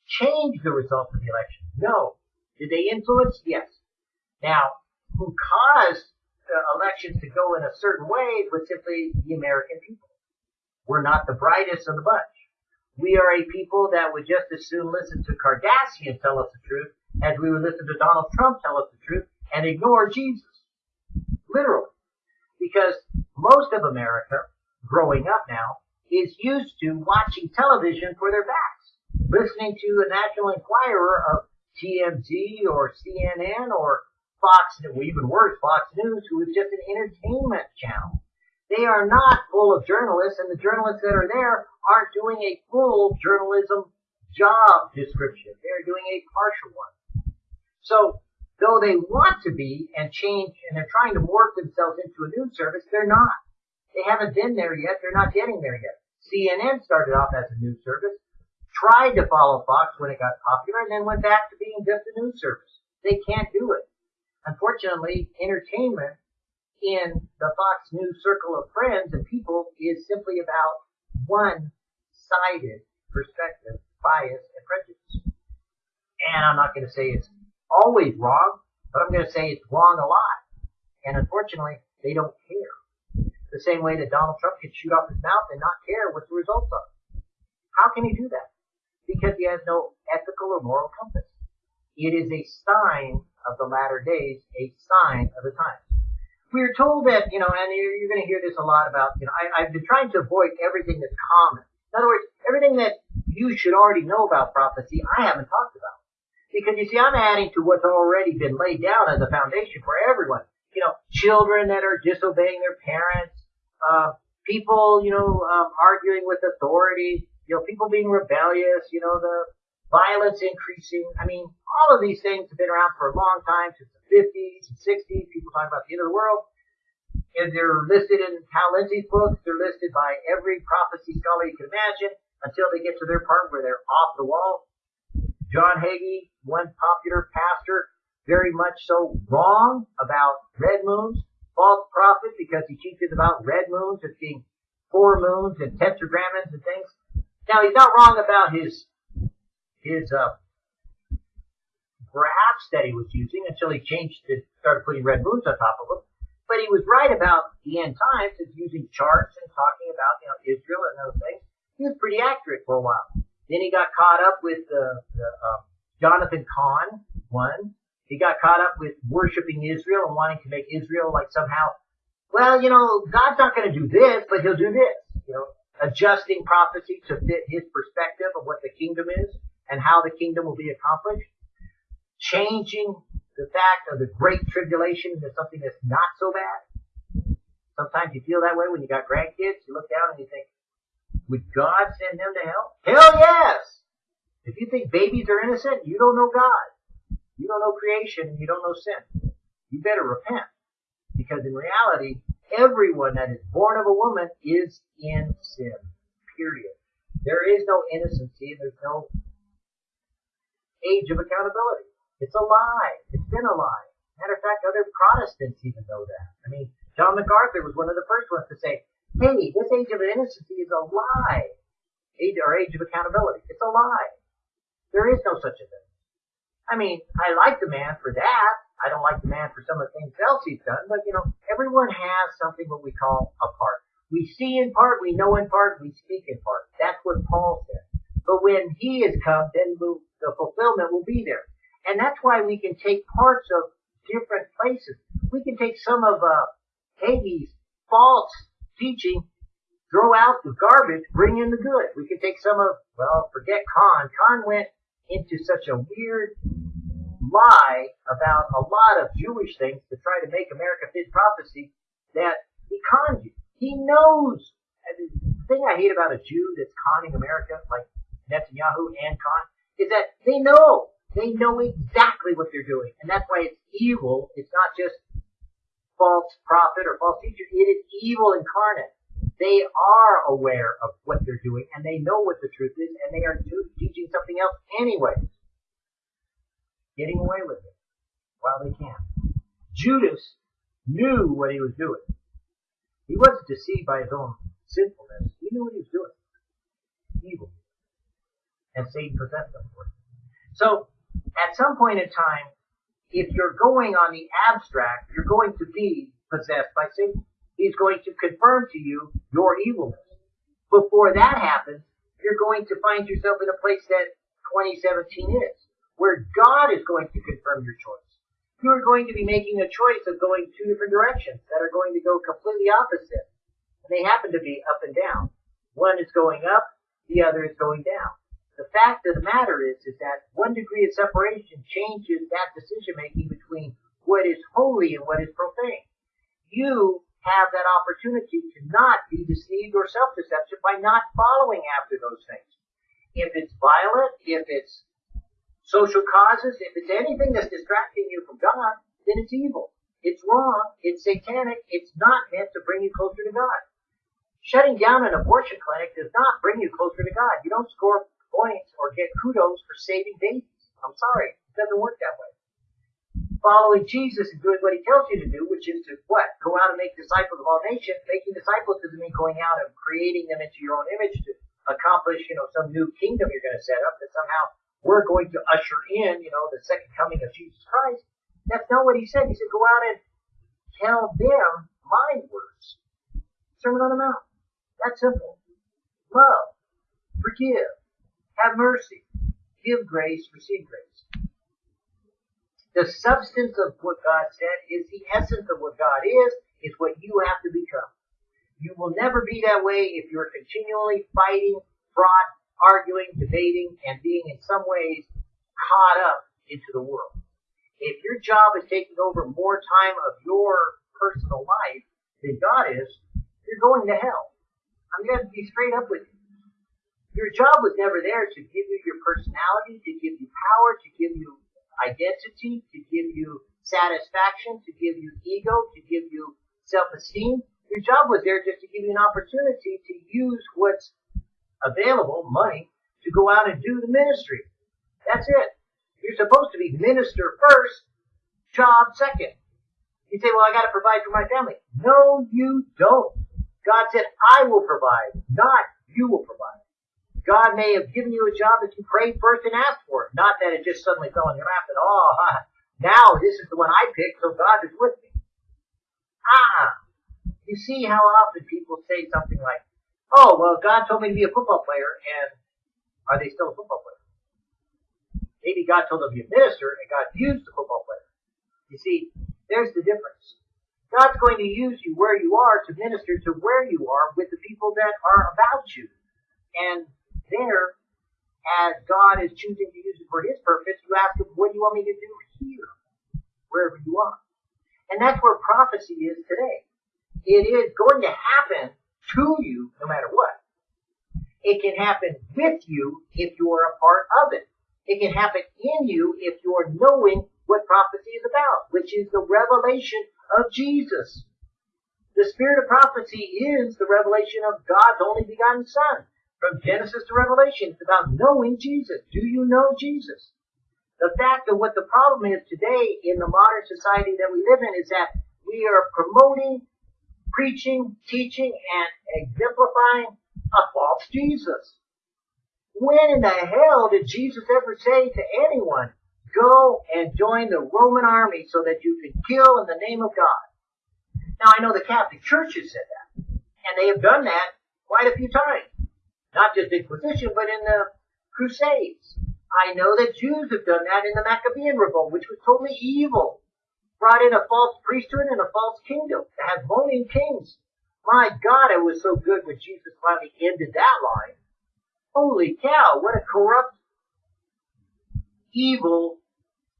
change the results of the election? No. Did they influence? Yes. Now, who caused the elections to go in a certain way was simply the American people. We're not the brightest of the bunch. We are a people that would just as soon listen to Kardashian tell us the truth as we would listen to Donald Trump tell us the truth and ignore Jesus. Literally. Because most of America, growing up now, is used to watching television for their facts. Listening to a National Enquirer of TMZ or CNN or Fox, or even worse, Fox News, who is just an entertainment channel. They are not full of journalists, and the journalists that are there aren't doing a full journalism job description. They're doing a partial one. So, though they want to be and change, and they're trying to morph themselves into a news service, they're not. They haven't been there yet. They're not getting there yet. CNN started off as a news service, tried to follow Fox when it got popular, and then went back to being just a news service. They can't do it. Unfortunately, entertainment in the Fox News circle of friends and people is simply about one-sided perspective, bias, and prejudice. And I'm not going to say it's always wrong, but I'm going to say it's wrong a lot. And unfortunately, they don't care. The same way that Donald Trump can shoot off his mouth and not care what the results are. How can he do that? Because he has no ethical or moral compass. It is a sign of the latter days, a sign of the times. We are told that, you know, and you're, you're going to hear this a lot about, you know, I, I've been trying to avoid everything that's common. In other words, everything that you should already know about prophecy, I haven't talked about. Because you see, I'm adding to what's already been laid down as a foundation for everyone. You know, children that are disobeying their parents, uh, people, you know, um, arguing with authority, you know, people being rebellious, you know, the violence increasing. I mean, all of these things have been around for a long time, since the 50s and 60s. People talking about the end of the world. And they're listed in Hal Lindsey's books. They're listed by every prophecy scholar you can imagine until they get to their part where they're off the wall. John Hagee, one popular pastor, very much so wrong about red moons, false prophet because he teaches about red moons as being four moons and tetragrammons and things. Now he's not wrong about his his uh, graphs that he was using until he changed to started putting red moons on top of them. But he was right about the end times and using charts and talking about you know Israel and those things. He was pretty accurate for a while. Then he got caught up with the, the uh, Jonathan Cahn one. He got caught up with worshiping Israel and wanting to make Israel like somehow, well, you know, God's not going to do this, but he'll do this. You know, adjusting prophecy to fit his perspective of what the kingdom is and how the kingdom will be accomplished. Changing the fact of the great tribulation into something that's not so bad. Sometimes you feel that way when you got grandkids. You look down and you think, would God send them to hell? Hell yes! If you think babies are innocent, you don't know God. You don't know creation and you don't know sin. You better repent. Because in reality, everyone that is born of a woman is in sin. Period. There is no innocency. There's no age of accountability. It's a lie. It's been a lie. Matter of fact, other Protestants even know that. I mean, John MacArthur was one of the first ones to say, hey, this age of innocency is a lie. Age, or age of accountability. It's a lie. There is no such a thing. I mean, I like the man for that. I don't like the man for some of the things else he's done, but you know, everyone has something what we call a part. We see in part, we know in part, we speak in part. That's what Paul said. But when he has come, then we'll, the fulfillment will be there. And that's why we can take parts of different places. We can take some of uh, Hagee's false teaching, throw out the garbage, bring in the good. We can take some of, well, forget Cahn. Cahn went into such a weird lie about a lot of Jewish things to try to make America fit prophecy that he conned you. He knows. The thing I hate about a Jew that's conning America, like Netanyahu and Cahn, is that they know. They know exactly what they're doing. And that's why it's evil. It's not just false prophet or false teacher. It is evil incarnate. They are aware of what they're doing and they know what the truth is and they are teaching something else anyway. Getting away with it while they can. Judas knew what he was doing. He wasn't deceived by his own sinfulness. He knew what he was doing. Evil. And Satan possessed him for it. So, at some point in time, if you're going on the abstract, you're going to be possessed by Satan. He's going to confirm to you your evilness. Before that happens, you're going to find yourself in a place that 2017 is, where God is going to confirm your choice. You are going to be making a choice of going two different directions that are going to go completely opposite. And they happen to be up and down. One is going up, the other is going down. The fact of the matter is, is that one degree of separation changes that decision making between what is holy and what is profane. You have that opportunity to not be deceived or self-deception by not following after those things. If it's violent, if it's social causes, if it's anything that's distracting you from God, then it's evil. It's wrong. It's satanic. It's not meant to bring you closer to God. Shutting down an abortion clinic does not bring you closer to God. You don't score points or get kudos for saving babies. I'm sorry. It doesn't work that way. Following Jesus and doing what he tells you to do, which is to what? Go out and make disciples of all nations. Making disciples doesn't mean going out and creating them into your own image to accomplish, you know, some new kingdom you're going to set up that somehow we're going to usher in, you know, the second coming of Jesus Christ. That's not what he said. He said, go out and tell them my words. Sermon on the Mount. That's simple. Love. Forgive have mercy. Give grace, receive grace. The substance of what God said is the essence of what God is, is what you have to become. You will never be that way if you're continually fighting, fraught, arguing, debating, and being in some ways caught up into the world. If your job is taking over more time of your personal life than God is, you're going to hell. I'm going to be straight up with you. Your job was never there to give you your personality, to give you power, to give you identity, to give you satisfaction, to give you ego, to give you self-esteem. Your job was there just to give you an opportunity to use what's available, money, to go out and do the ministry. That's it. You're supposed to be minister first, job second. You say, well, I gotta provide for my family. No, you don't. God said, I will provide, not you will provide. God may have given you a job that you prayed first and asked for, not that it just suddenly fell in your lap and, oh, now this is the one I picked, so God is with me. Ah, you see how often people say something like, oh, well, God told me to be a football player, and are they still a football player? Maybe God told them to be a minister and God used the football player. You see, there's the difference. God's going to use you where you are to minister to where you are with the people that are about you. And there, as God is choosing to use it for His purpose, you ask Him, what do you want me to do here? Wherever you are. And that's where prophecy is today. It is going to happen to you no matter what. It can happen with you if you're a part of it. It can happen in you if you're knowing what prophecy is about, which is the revelation of Jesus. The spirit of prophecy is the revelation of God's only begotten Son. From Genesis to Revelation, it's about knowing Jesus. Do you know Jesus? The fact of what the problem is today in the modern society that we live in is that we are promoting, preaching, teaching, and exemplifying a false Jesus. When in the hell did Jesus ever say to anyone, go and join the Roman army so that you can kill in the name of God? Now I know the Catholic Church has said that, and they have done that quite a few times. Not just Inquisition, but in the Crusades. I know that Jews have done that in the Maccabean revolt, which was totally evil. Brought in a false priesthood and a false kingdom that had moaning kings. My God, it was so good when Jesus finally ended that line. Holy cow, what a corrupt, evil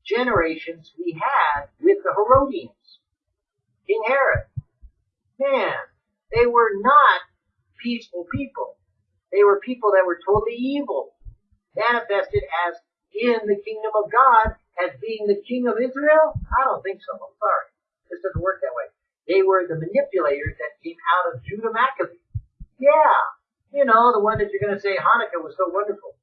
generations we had with the Herodians. King Herod. Man, they were not peaceful people. They were people that were totally evil, manifested as in the kingdom of God as being the king of Israel? I don't think so. I'm sorry. This doesn't work that way. They were the manipulators that came out of Judah Maccabee. Yeah, you know, the one that you're going to say Hanukkah was so wonderful.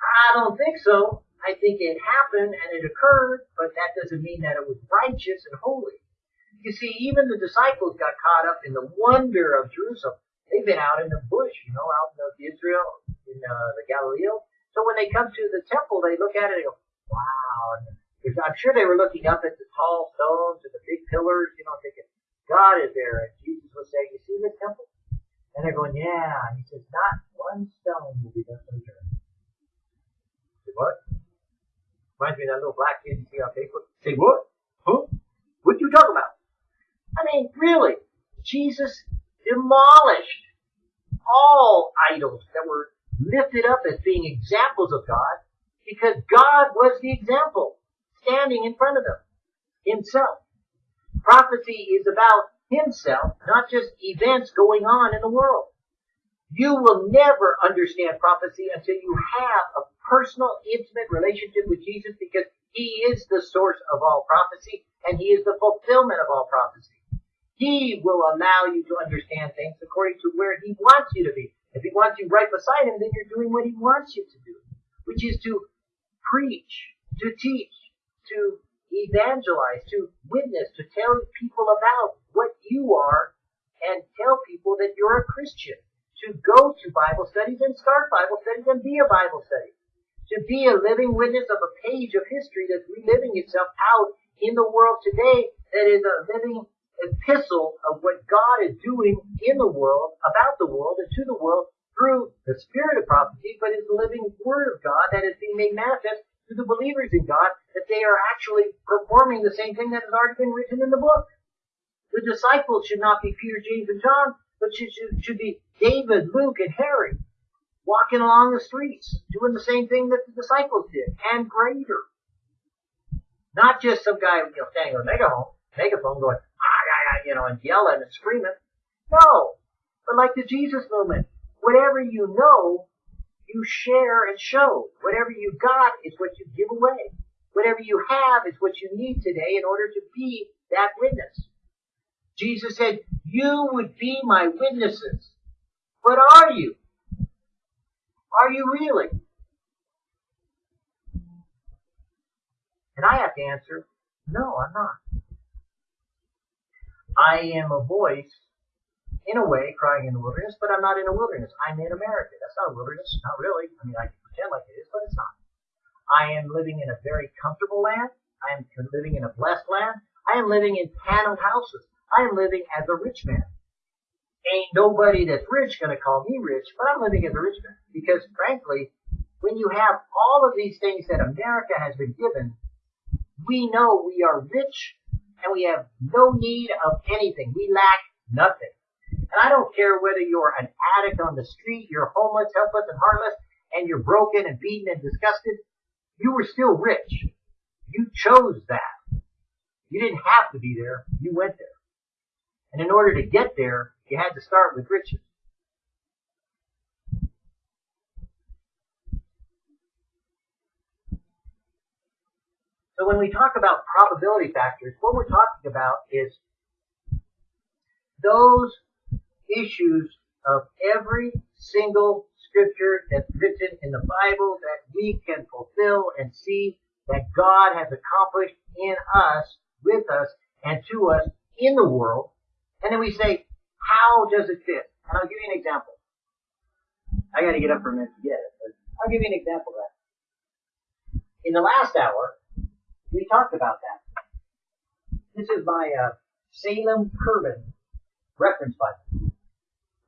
I don't think so. I think it happened and it occurred, but that doesn't mean that it was righteous and holy. You see, even the disciples got caught up in the wonder of Jerusalem. They've been out in the bush, you know, out in Israel, in uh, the Galilee. So when they come to the temple, they look at it and go, wow. And I'm sure they were looking up at the tall stones and the big pillars, you know, thinking, God is there. And Jesus was saying, you see this temple? And they're going, yeah. And he says, not one stone will be left unturned. Say what? Reminds me of that little black kid you see on Facebook. Say what? Huh? What you talking about? I mean, really, Jesus demolished all idols that were lifted up as being examples of God because God was the example standing in front of them himself. Prophecy is about himself, not just events going on in the world. You will never understand prophecy until you have a personal, intimate relationship with Jesus because he is the source of all prophecy and he is the fulfillment of all prophecy. He will allow you to understand things according to where he wants you to be. If he wants you right beside him, then you're doing what he wants you to do, which is to preach, to teach, to evangelize, to witness, to tell people about what you are and tell people that you're a Christian. To go to Bible studies and start Bible studies and be a Bible study. To be a living witness of a page of history that's reliving itself out in the world today that is a living epistle of what God is doing in the world, about the world, and to the world through the spirit of prophecy, but is the living word of God that is being made manifest to the believers in God that they are actually performing the same thing that has already been written in the book. The disciples should not be Peter, James, and John, but should, should, should be David, Luke, and Harry walking along the streets, doing the same thing that the disciples did, and greater. Not just some guy, you know, standing on a megaphone, megaphone going, ah, you know, and yelling and screaming. No. But like the Jesus movement, whatever you know, you share and show. Whatever you got is what you give away. Whatever you have is what you need today in order to be that witness. Jesus said, you would be my witnesses. But are you? Are you really? And I have to answer, no, I'm not. I am a voice, in a way, crying in the wilderness, but I'm not in a wilderness. I'm in America. That's not a wilderness. Not really. I mean, I can pretend like it is, but it's not. I am living in a very comfortable land. I am living in a blessed land. I am living in paneled houses. I am living as a rich man. Ain't nobody that's rich gonna call me rich, but I'm living as a rich man. Because frankly, when you have all of these things that America has been given, we know we are rich and we have no need of anything. We lack nothing. And I don't care whether you're an addict on the street, you're homeless, helpless, and heartless, and you're broken and beaten and disgusted. You were still rich. You chose that. You didn't have to be there. You went there. And in order to get there, you had to start with riches. So when we talk about probability factors, what we're talking about is those issues of every single scripture that's written in the Bible that we can fulfill and see that God has accomplished in us, with us, and to us in the world. And then we say, how does it fit? And I'll give you an example. I gotta get up for a minute to get it, I'll give you an example of that. In the last hour, we talked about that. This is my uh, Salem Curvin reference Bible.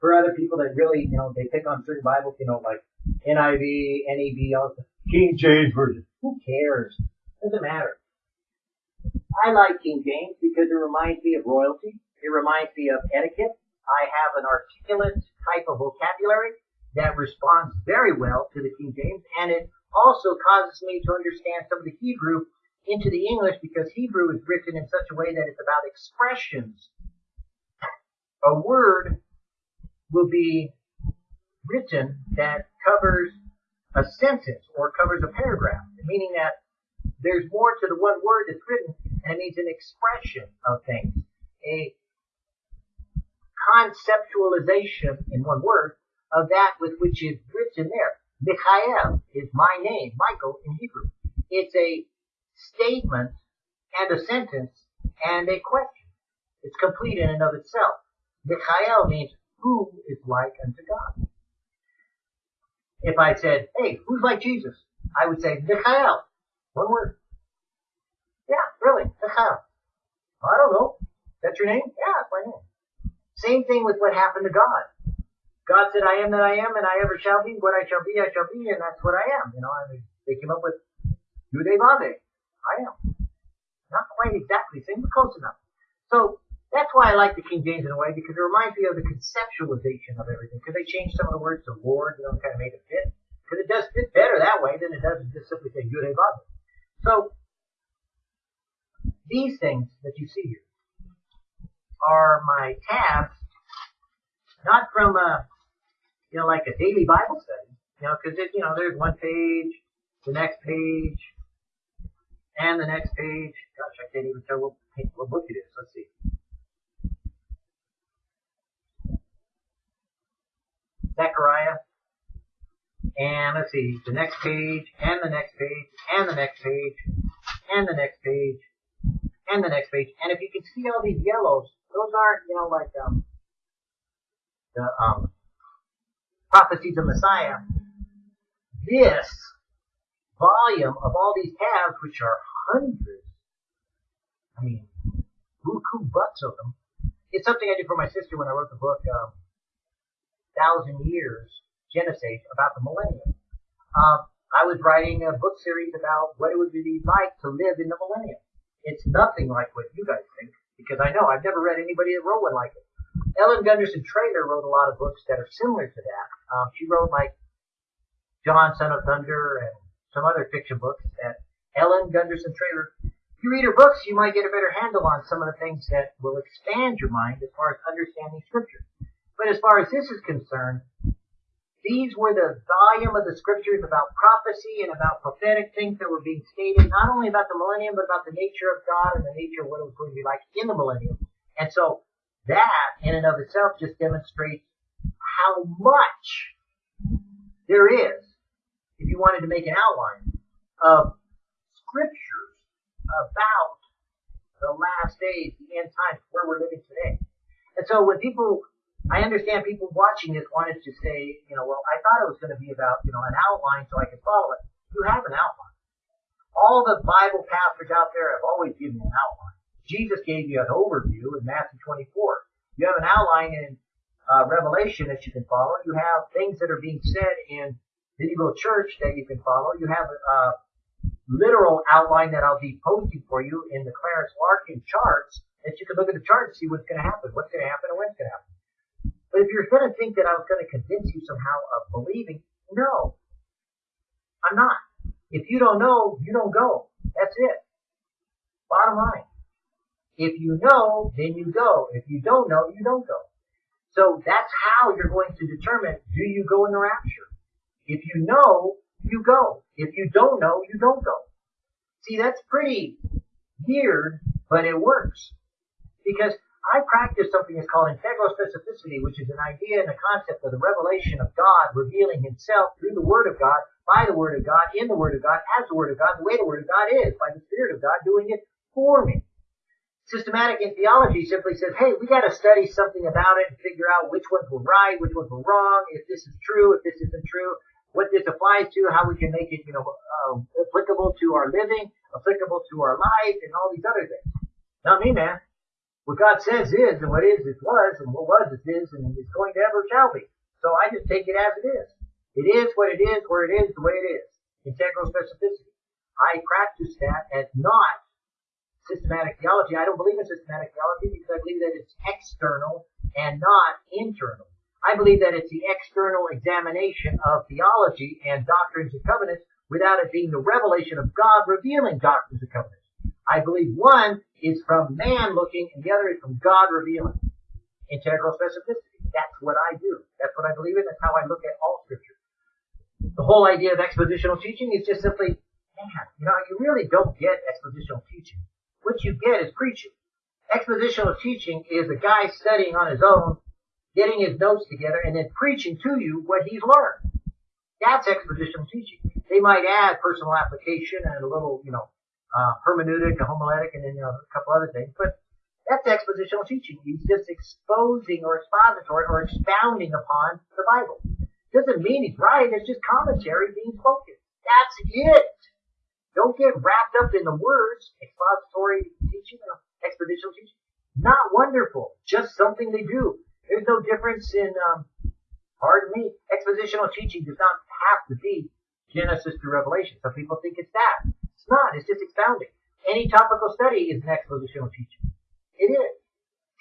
For other people that really, you know, they pick on certain Bibles, you know, like NIV, NEV, all the King James Version. Who cares? Doesn't matter. I like King James because it reminds me of royalty. It reminds me of etiquette. I have an articulate type of vocabulary that responds very well to the King James, and it also causes me to understand some of the Hebrew into the English because Hebrew is written in such a way that it's about expressions. A word will be written that covers a sentence or covers a paragraph, meaning that there's more to the one word that's written and it means an expression of things. A conceptualization in one word of that with which is written there. Michael is my name, Michael in Hebrew. It's a statement and a sentence and a question. It's complete in and of itself. Michael means who is like unto God. If I said, hey, who's like Jesus? I would say Michael. One word. Yeah, really, Michael. I don't know. That's your name? Yeah, that's my name. Same thing with what happened to God. God said, I am that I am and I ever shall be. What I shall be, I shall be, and that's what I am. You know, I mean, they came up with Yude Vade. I am. Not quite exactly the same, but close enough. So, that's why I like the King James in a way, because it reminds me of the conceptualization of everything. Because they changed some of the words to Lord, you know, kind of made it fit. Because it does fit better that way than it does just simply say Yude Vade. So, these things that you see here, are my tabs, not from a, you know, like a daily Bible study, you know, because you know, there's one page, the next page, and the next page. Gosh, I can't even tell what, what book it is. Let's see. Zechariah. And let's see, the next page, and the next page, and the next page, and the next page, and the next page. And if you can see all these yellows, those aren't, you know, like um, the um, prophecies of Messiah. This volume of all these tabs, which are hundreds, I mean, buku butts of them. It's something I did for my sister when I wrote the book, um, Thousand Years, Genesis, about the millennium. Um, I was writing a book series about what it would be like to live in the millennium. It's nothing like what you guys think, because I know I've never read anybody that wrote one like it. Ellen Gunderson Traylor wrote a lot of books that are similar to that. Um, she wrote like John, Son of Thunder, and some other fiction books that Ellen Gunderson Traylor. If you read her books, you might get a better handle on some of the things that will expand your mind as far as understanding scripture. But as far as this is concerned, these were the volume of the scriptures about prophecy and about prophetic things that were being stated, not only about the millennium, but about the nature of God and the nature of what it was going to be like in the millennium. And so that in and of itself just demonstrates how much there is, if you wanted to make an outline, of scriptures about the last days, the end times, where we're living today. And so when people I understand people watching this wanted to say, you know, well, I thought it was going to be about, you know, an outline so I could follow it. You have an outline. All the Bible pastors out there have always given an outline. Jesus gave you an overview in Matthew 24. You have an outline in uh, Revelation that you can follow. You have things that are being said in medieval church that you can follow. You have a literal outline that I'll be posting for you in the Clarence Larkin charts that you can look at the chart and see what's going to happen, what's going to happen, and when it's going to happen. But if you're going to think that I was going to convince you somehow of believing, no, I'm not. If you don't know, you don't go. That's it. Bottom line. If you know, then you go. If you don't know, you don't go. So that's how you're going to determine do you go in the rapture. If you know, you go. If you don't know, you don't go. See, that's pretty weird, but it works. Because I practice something that's called integral specificity, which is an idea and a concept of the revelation of God revealing himself through the Word of God, by the Word of God, in the Word of God, as the Word of God, the way the Word of God is, by the Spirit of God doing it for me. Systematic in theology simply says, hey, we gotta study something about it and figure out which ones were right, which ones were wrong, if this is true, if this isn't true, what this applies to, how we can make it, you know, uh, applicable to our living, applicable to our life, and all these other things. Not me, man. What God says is, and what is is was, and what was is is, and is going to ever shall be. So I just take it as it is. It is what it is, where it is, the way it is. Integral specificity. I practice that as not systematic theology. I don't believe in systematic theology because I believe that it's external and not internal. I believe that it's the external examination of theology and doctrines and covenants without it being the revelation of God revealing doctrines and covenants. I believe one is from man looking and the other is from God revealing. Integral specificity. That's what I do. That's what I believe in. That's how I look at all scripture. The whole idea of expositional teaching is just simply, man, you know, you really don't get expositional teaching. What you get is preaching. Expositional teaching is a guy studying on his own, getting his notes together, and then preaching to you what he's learned. That's expositional teaching. They might add personal application and a little, you know, uh, hermeneutic, a homiletic, and then you know, a couple other things. But that's expositional teaching. He's just exposing or expository or expounding upon the Bible. Doesn't mean he's right. It's just commentary being spoken. That's it. Don't get wrapped up in the words. Expository teaching or expositional teaching. Not wonderful. Just something they do. There's no difference in, um, pardon me, expositional teaching does not have to be Genesis to Revelation. Some people think it's that. It's not. It's just expounding. Any topical study is an expositional teaching. It is.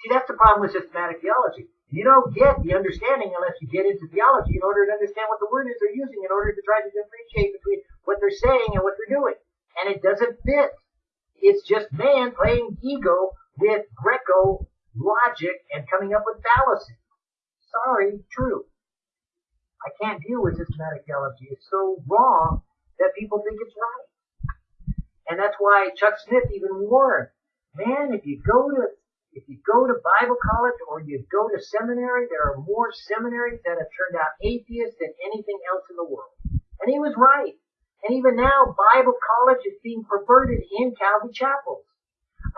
See, that's the problem with systematic theology. You don't get the understanding unless you get into theology in order to understand what the word is they're using in order to try to differentiate between what they're saying and what they're doing. And it doesn't fit. It's just man playing ego with Greco logic and coming up with fallacy. Sorry, true. I can't deal with systematic theology. It's so wrong that people think it's right. And that's why Chuck Smith even warned, man, if you go to if you go to Bible college or you go to seminary, there are more seminaries that have turned out atheists than anything else in the world. And he was right. And even now, Bible college is being perverted in Calvary chapels.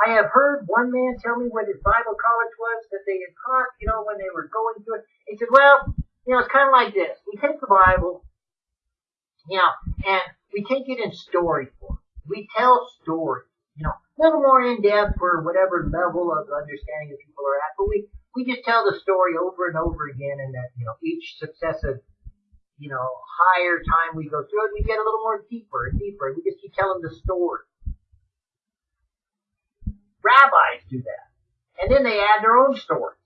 I have heard one man tell me what his Bible college was that they had taught, you know, when they were going through it. He said, well, you know, it's kind of like this. We take the Bible, you know, and we take it in story form we tell stories, you know, a little more in depth for whatever level of understanding that people are at, but we, we just tell the story over and over again and that, you know, each successive you know, higher time we go through it, we get a little more deeper and deeper. We just keep telling the story. Rabbis do that. And then they add their own stories.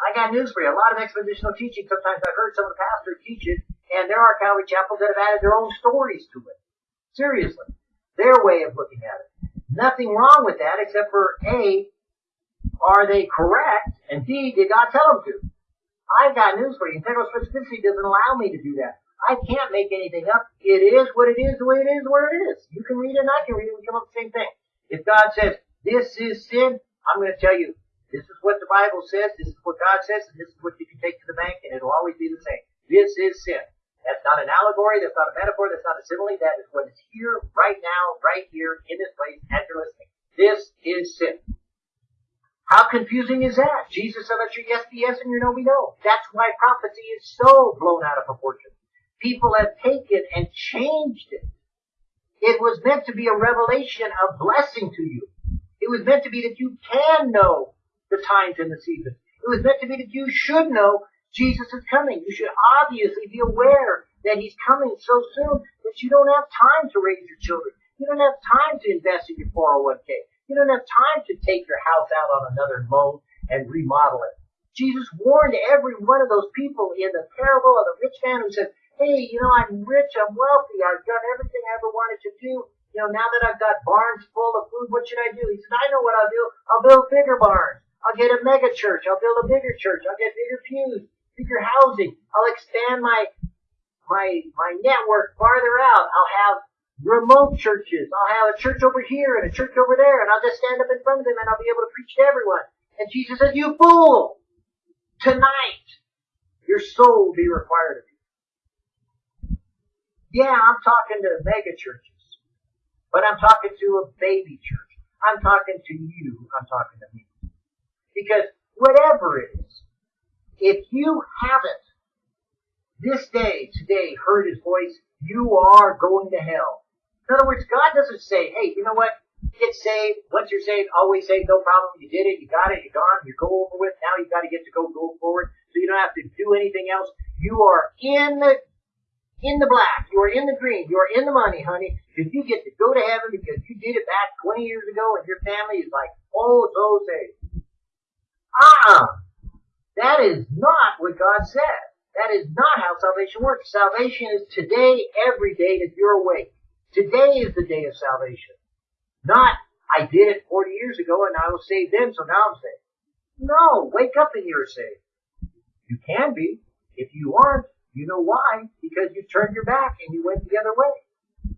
I got news for you. A lot of expositional teaching, sometimes I've heard some of the pastors teach it, and there are Calvary chapels that have added their own stories to it. Seriously. Their way of looking at it. Nothing wrong with that except for A, are they correct? And B, did God tell them to? I've got news for you. Integral specificity doesn't allow me to do that. I can't make anything up. It is what it is, the way it is, where it is. You can read it and I can read it and come up with the same thing. If God says, this is sin, I'm going to tell you, this is what the Bible says, this is what God says, and this is what you can take to the bank, and it'll always be the same. This is sin. That's not an allegory, that's not a metaphor, that's not a simile, that is what is here, right now, right here, in this place, as you're listening. This is sin. How confusing is that? Jesus said, let your yes be yes and your no be no. That's why prophecy is so blown out of proportion. People have taken and changed it. It was meant to be a revelation of blessing to you. It was meant to be that you can know the times and the seasons. It was meant to be that you should know Jesus is coming. You should obviously be aware that he's coming so soon that you don't have time to raise your children. You don't have time to invest in your 401k. You don't have time to take your house out on another loan and remodel it. Jesus warned every one of those people in the parable of the rich man who said, hey, you know, I'm rich, I'm wealthy, I've done everything I ever wanted to do. You know, now that I've got barns full of food, what should I do? He said, I know what I'll do. I'll build bigger barns. I'll get a mega church. I'll build a bigger church. I'll get bigger pews, bigger housing. I'll expand my, my, my network farther out. I'll have remote churches. I'll have a church over here and a church over there, and I'll just stand up in front of them and I'll be able to preach to everyone. And Jesus says, you fool! Tonight, your soul will be required of you. Yeah, I'm talking to mega churches, but I'm talking to a baby church. I'm talking to you. I'm talking to me. Because whatever it is, if you haven't this day, today, heard his voice, you are going to hell. In other words, God doesn't say, hey, you know what? Get saved. Once you're saved, always saved. No problem. You did it. You got it. You're gone. You're go over with. Now you got to get to go go forward. So you don't have to do anything else. You are in in the black. You are in the green. You are in the money, honey. If you get to go to heaven because you did it back 20 years ago and your family is like, oh, so saved. Uh-uh. that is not what God said. That is not how salvation works. Salvation is today, every day that you're awake. Today is the day of salvation. Not, I did it 40 years ago and I was saved then, so now I'm saved. No, wake up and you're saved. You can be. If you aren't, you know why? Because you turned your back and you went the other way.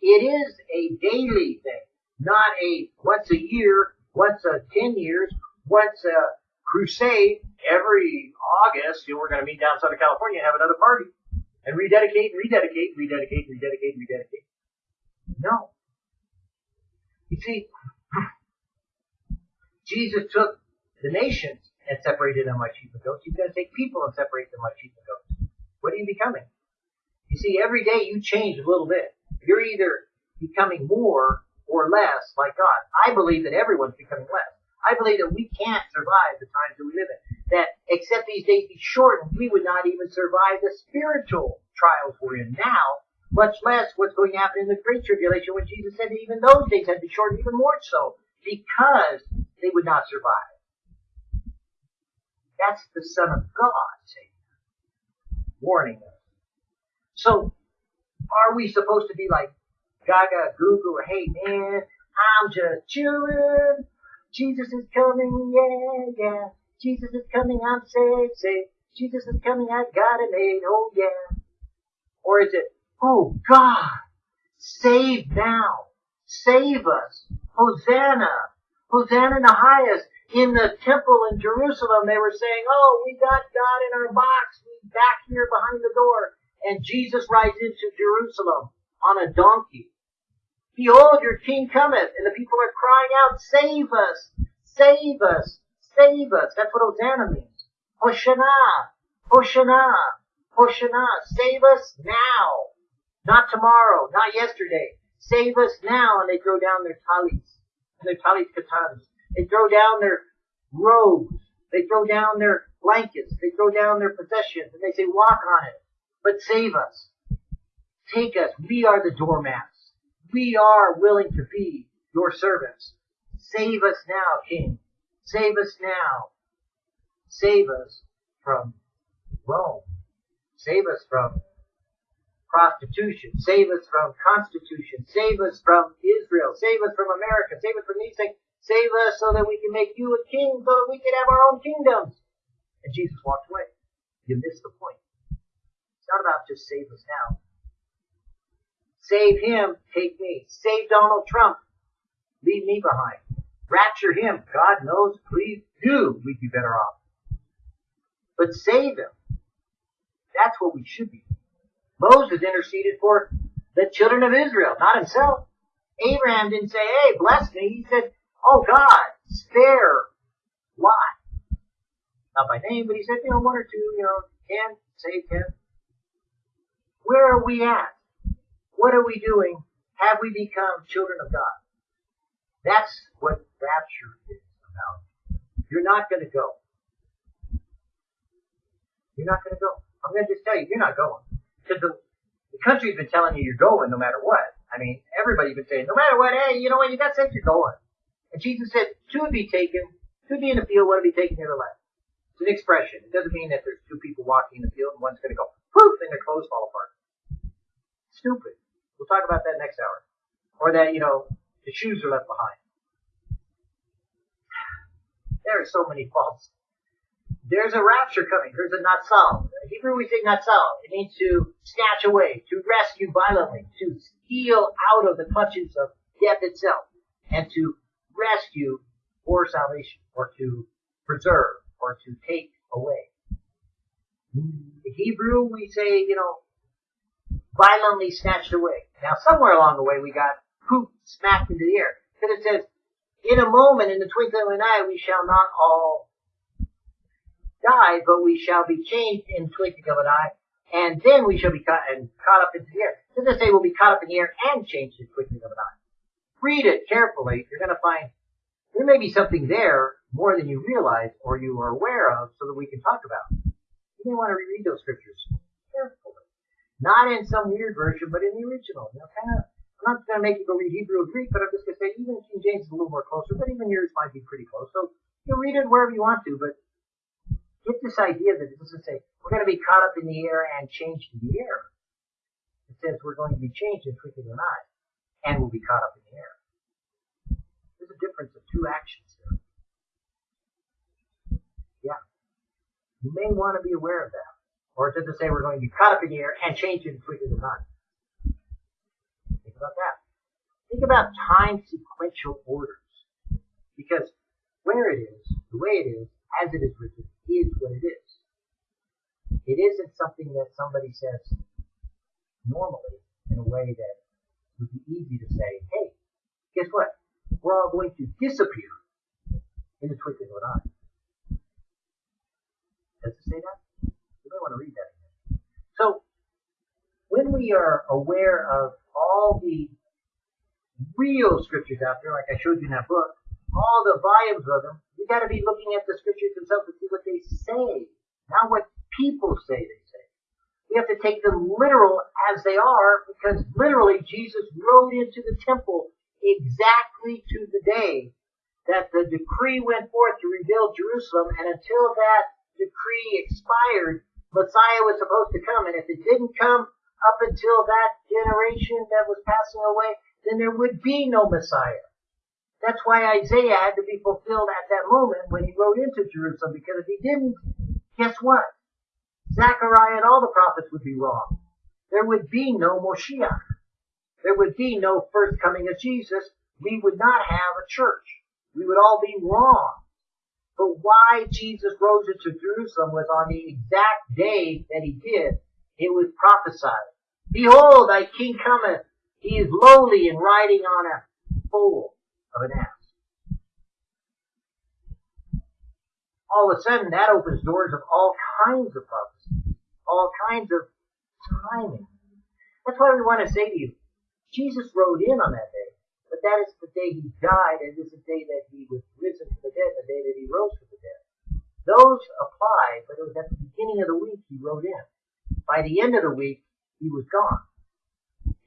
It is a daily thing, not a once a year, once a 10 years, once a crusade. Every August, you know, we're going to meet down Southern California and have another party and rededicate, rededicate, rededicate, rededicate, rededicate. No. You see, Jesus took the nations and separated them like sheep and goats. He's going to take people and separate them like sheep and goats. What are you becoming? You see, every day you change a little bit. You're either becoming more or less like God. I believe that everyone's becoming less. I believe that we can't survive the times that we live in. That except these days be shortened, we would not even survive the spiritual trials we're in now much less what's going to happen in the Great Tribulation when Jesus said that even those days had to be shortened even more so because they would not survive. That's the Son of God saying, warning us. So, are we supposed to be like Gaga, Google, or hey man, I'm just chilling. Jesus is coming, yeah, yeah. Jesus is coming, I'm safe, safe. Jesus is coming, I got it made, oh yeah. Or is it, Oh God, save now. Save us. Hosanna. Hosanna in the highest. In the temple in Jerusalem, they were saying, oh, we got God in our box. Back here behind the door. And Jesus rides into Jerusalem on a donkey. Behold, your king cometh. And the people are crying out, save us. Save us. Save us. That's what Hosanna means. Hoshana. Hoshana. Hoshana. Save us now. Not tomorrow, not yesterday. Save us now. And they throw down their talits and their talit katanas. They throw down their robes. They throw down their blankets. They throw down their possessions and they say, walk on it. but save us. Take us. We are the doormats. We are willing to be your servants. Save us now, King. Save us now. Save us from Rome. Save us from prostitution. Save us from constitution. Save us from Israel. Save us from America. Save us from these things. Save us so that we can make you a king, so that we can have our own kingdoms. And Jesus walked away. You missed the point. It's not about just save us now. Save him, take me. Save Donald Trump, leave me behind. Rapture him, God knows, please do, we'd be better off. But save him. That's what we should be. Moses interceded for the children of Israel, not himself. Abraham didn't say, hey, bless me. He said, oh God, spare Lot. Not by name, but he said, you know, one or two, you know, ten, save ten. Where are we at? What are we doing? Have we become children of God? That's what rapture is about. You're not going to go. You're not going to go. I'm going to just tell you, you're not going. Because the, the country's been telling you you're going no matter what. I mean, everybody's been saying, no matter what, hey, you know what, you got saved, you're going. And Jesus said, two would be taken, two be in the field, one would be taken near the left. It's an expression. It doesn't mean that there's two people walking in the field and one's going to go, poof, and their clothes fall apart. Stupid. We'll talk about that next hour. Or that, you know, the shoes are left behind. There are so many faults there's a rapture coming. There's a natsal. In Hebrew we say natsal. It means to snatch away, to rescue violently, to steal out of the clutches of death itself, and to rescue for salvation, or to preserve, or to take away. In Hebrew we say, you know, violently snatched away. Now somewhere along the way we got poop smacked into the air. Because it says, in a moment, in the twinkling of an eye, we shall not all die, but we shall be changed in twinkling of an eye, and then we shall be caught, and caught up into the air. It doesn't say we'll be caught up in the air and changed in twinkling of an eye. Read it carefully. You're going to find there may be something there more than you realize or you are aware of so that we can talk about. You may want to reread those scriptures carefully. Not in some weird version, but in the original. You know, kind of, I'm not going to make you go read Hebrew or Greek, but I'm just going to say even King James is a little more closer, but even yours might be pretty close. So you read it wherever you want to, but get this idea that it doesn't say we're going to be caught up in the air and changed in the air. It says we're going to be changed in twinkling of an and we'll be caught up in the air. A difference of two actions here. Yeah. You may want to be aware of that. Or it doesn't say we're going to be caught up in the air and changed in twinkling of an eye. Think about that. Think about time sequential orders. Because where it is, the way it is, as it is written, is what it is. It isn't something that somebody says normally in a way that would be easy to say, hey, guess what? We're all going to disappear in the twinkling of an eye. Does it say that? You may want to read that again. So, when we are aware of all the real scriptures out there, like I showed you in that book, all the volumes of them, we got to be looking at the scriptures themselves to see what they say, not what people say they say. We have to take them literal as they are, because literally Jesus rode into the temple exactly to the day that the decree went forth to rebuild Jerusalem, and until that decree expired, Messiah was supposed to come, and if it didn't come up until that generation that was passing away, then there would be no Messiah. That's why Isaiah had to be fulfilled at that moment when he rode into Jerusalem, because if he didn't, guess what? Zechariah and all the prophets would be wrong. There would be no Moshiach. There would be no first coming of Jesus. We would not have a church. We would all be wrong. But why Jesus rose into Jerusalem was on the exact day that he did. It was prophesied. Behold, thy king cometh. He is lowly and riding on a foal of an ass. All of a sudden, that opens doors of all kinds of prophecy, all kinds of timing. That's why we want to say to you, Jesus rode in on that day, but that is the day he died, and is the day that he was risen from the dead, the day that he rose from the dead. Those apply, but it was at the beginning of the week he rode in. by the end of the week, he was gone.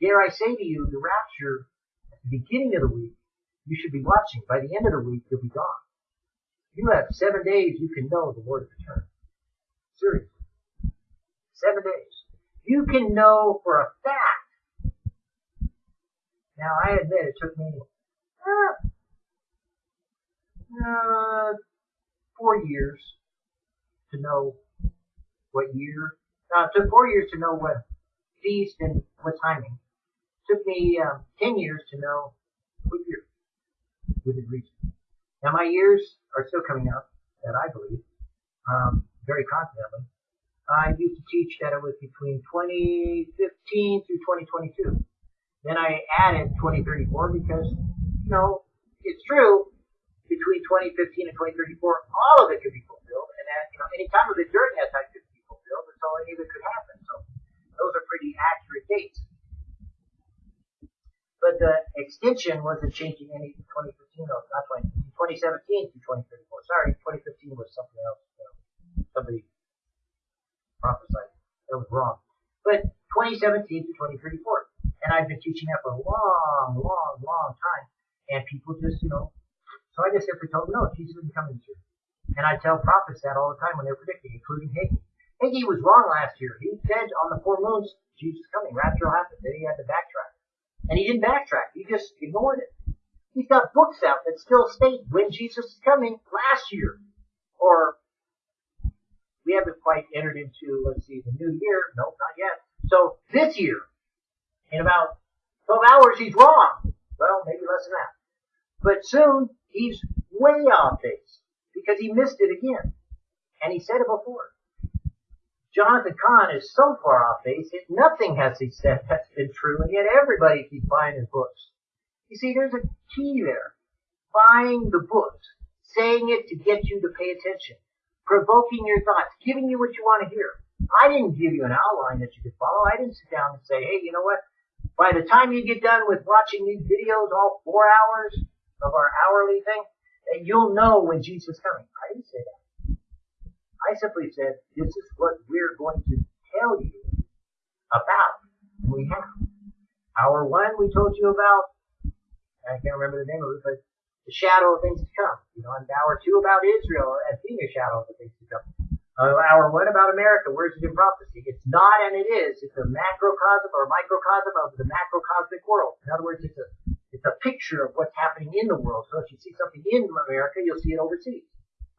Dare I say to you, the rapture at the beginning of the week, you should be watching. By the end of the week, you'll be gone. You have seven days you can know the Lord's return. Seriously. Seven days. You can know for a fact. Now, I admit it took me uh, uh, four years to know what year. Uh, it took four years to know what feast and what timing. It took me um, ten years to know what year within reason. Now my years are still coming up, that I believe, um, very confidently. I used to teach that it was between 2015 through 2022. Then I added 2034 because, you know, it's true, between 2015 and 2034, all of it could be fulfilled, and that, you know, any time of it during that time could be fulfilled, that's all any of it could happen. So those are pretty accurate dates. But the extension wasn't changing any 2015, no, not 20, 2017 to 2034. Sorry, 2015 was something else. You know, somebody prophesied. That was wrong. But 2017 to 2034. And I've been teaching that for a long, long, long time. And people just, you know, so I just simply told them, no, Jesus isn't coming soon. And I tell prophets that all the time when they're predicting, including Hagee. Hagee was wrong last year. He said on the four moons, Jesus coming, rapture will happen. Then he had to backtrack. And he didn't backtrack. He just ignored it. He's got books out that still state when Jesus is coming last year. Or we haven't quite entered into, let's see, the new year. Nope, not yet. So this year, in about 12 hours, he's wrong. Well, maybe less than that. But soon, he's way off base because he missed it again. And he said it before. Jonathan Cahn is so far off base that nothing has he said that's been true, and yet everybody keeps buying his books. You see, there's a key there. Buying the books, saying it to get you to pay attention, provoking your thoughts, giving you what you want to hear. I didn't give you an outline that you could follow. I didn't sit down and say, hey, you know what? By the time you get done with watching these videos, all four hours of our hourly thing, that you'll know when Jesus is coming. I didn't say that. I simply said, this is what we're going to tell you about. And we have. Hour one, we told you about, I can't remember the name of it, but the shadow of things to come. You know, and hour two about Israel as being a shadow of the things to come. Uh, hour one about America, where's it in prophecy? It's not and it is. It's a macrocosm or microcosm of the macrocosmic world. In other words, it's a it's a picture of what's happening in the world. So if you see something in America, you'll see it overseas.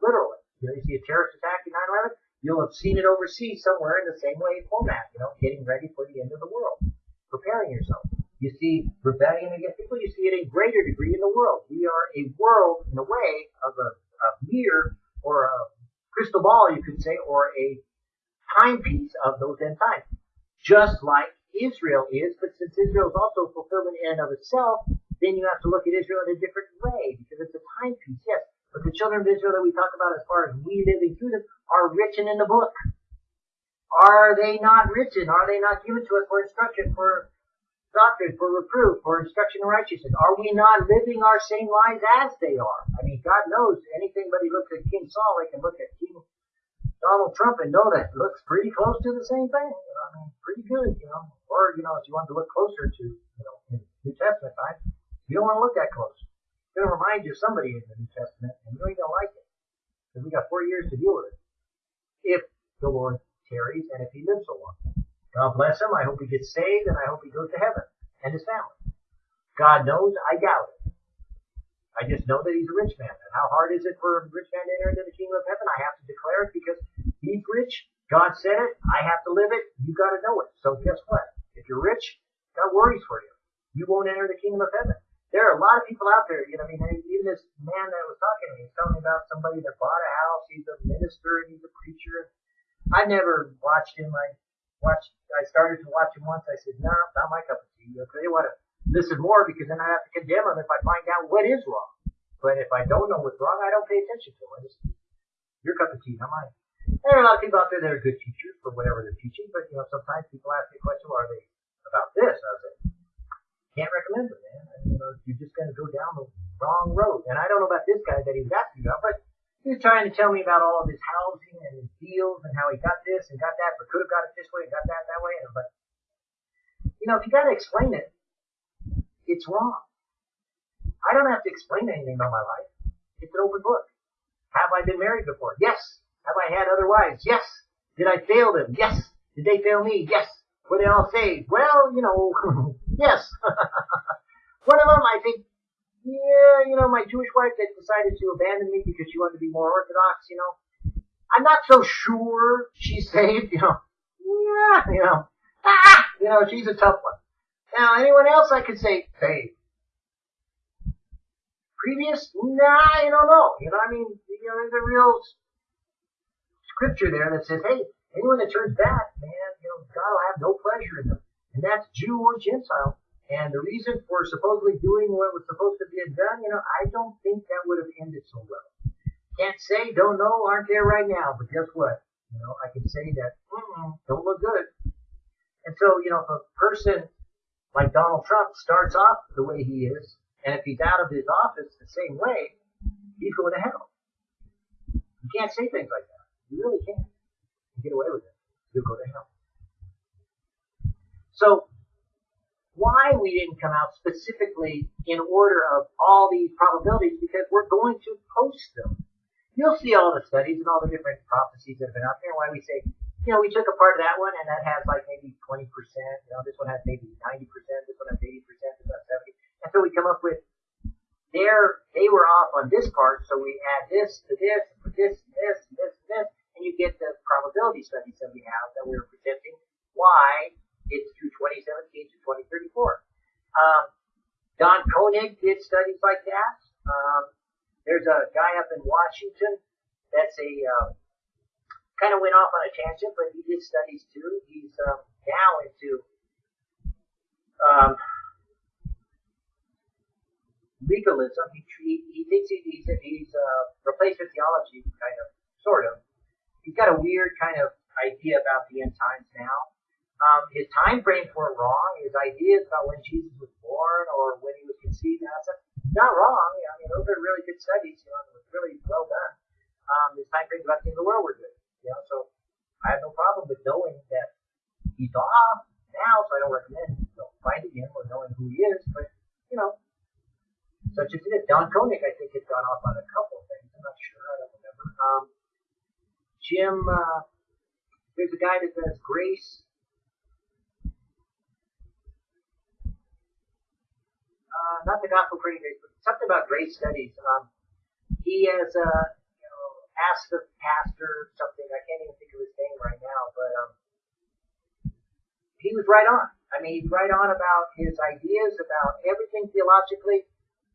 Literally. You know, you see a terrorist attack in 9-11, you'll have seen it overseas somewhere in the same way format, you know, getting ready for the end of the world. Preparing yourself. You see rebellion against people, you see it in greater degree in the world. We are a world, in a way, of a, a mirror or a crystal ball, you could say, or a timepiece of those end times. Just like Israel is, but since Israel is also a fulfillment in and of itself, then you have to look at Israel in a different way because it's a timepiece, yes. But the children of Israel that we talk about as far as we living through them are written in the book. Are they not written? Are they not given to us for instruction, for doctrine, for reproof, for instruction in righteousness? Are we not living our same lives as they are? I mean, God knows anything but he looks at King Saul, they can look at King Donald Trump and know that looks pretty close to the same thing. You know, I mean, pretty good, you know. Or, you know, if you want to look closer to, you know, in New Testament times, you don't want to look that close. It's going to remind you of somebody in the New Testament, and you ain't going to like it. Because we got four years to deal with it. If the Lord tarries, and if he lives so long. God bless him. I hope he gets saved, and I hope he goes to heaven, and his family. God knows, I doubt it. I just know that he's a rich man. And how hard is it for a rich man to enter into the kingdom of heaven? I have to declare it because he's rich. God said it. I have to live it. You got to know it. So guess what? If you're rich, God worries for you. You won't enter the kingdom of heaven. There are a lot of people out there, you know, I mean, even this man that was talking to me, he's telling me about somebody that bought a house, he's a minister, and he's a preacher. I never watched him. I watched, I started to watch him once. I said, no, nah, not my cup of tea. Okay, they want to listen more because then I have to condemn him if I find out what is wrong. But if I don't know what's wrong, I don't pay attention to it. your cup of tea, not mine. There are a lot of people out there that are good teachers for whatever they're teaching, but you know, sometimes people ask me a question, well, are they about this? I was like, can't recommend it, man. You know, you're just going to go down the wrong road. And I don't know about this guy that he was asking about, but He was trying to tell me about all of his housing and his deals and how he got this and got that, but could have got it this way got that that way. Like, you know, if you got to explain it, it's wrong. I don't have to explain anything about my life. It's an open book. Have I been married before? Yes. Have I had other wives? Yes. Did I fail them? Yes. Did they fail me? Yes. Were they all saved? Well, you know, [laughs] yes. [laughs] One of them, I think, yeah, you know, my Jewish wife that decided to abandon me because she wanted to be more Orthodox, you know. I'm not so sure she's saved, you know. Yeah, you know. Ah, you know, she's a tough one. Now, anyone else I could say saved. Previous? Nah, I don't know. You know, I mean, you know, there's a real scripture there that says, hey, anyone that turns back, man, you know, God will have no pleasure in them. And that's Jew or Gentile. And the reason for supposedly doing what was supposed to be done, you know, I don't think that would have ended so well. Can't say, don't know, aren't there right now. But guess what? You know, I can say that, mm don't look good. And so, you know, if a person like Donald Trump starts off the way he is, and if he's out of his office the same way, he's going to hell. You can't say things like that. You really can't. You get away with it. You'll go to hell. So, why we didn't come out specifically in order of all these probabilities, because we're going to post them. You'll see all the studies and all the different prophecies that have been out there, and why we say, you know, we took apart that one, and that has like maybe 20%, you know, this one has maybe 90%, this one has 80%, this one has 70 and so we come up with there they were off on this part, so we add this to this, and put this, this, and this, and this, and you get the probability studies that we have that we're presenting. Why it's through 2017 to 2034. Um, Don Koenig did studies like that. Um, there's a guy up in Washington that's a um, kind of went off on a tangent, but he did studies too. He's um, now into um, legalism. He he, he thinks he, he's he's uh, replacement theology, kind of, sort of. He's got a weird kind of idea about the end times now. Um, his time frames weren't wrong. His ideas about when Jesus was born or when he was conceived and stuff, not wrong. I mean, those are really good studies. You know, it was really well done. Um, his time frames about the end of the world were good. You know, so I have no problem with knowing that he's off now. So I don't recommend you know, finding him or knowing who he is. But you know, such as it is. Don Koenig, I think, has gone off on a couple of things. I'm not sure. I don't remember. Um, Jim, uh, there's a guy that does Grace. Uh, not the Gospel Grace, but something about Grace Studies. Um, he has, uh, you know, asked the pastor something. I can't even think of his name right now, but um, he was right on. I mean, he's right on about his ideas about everything theologically.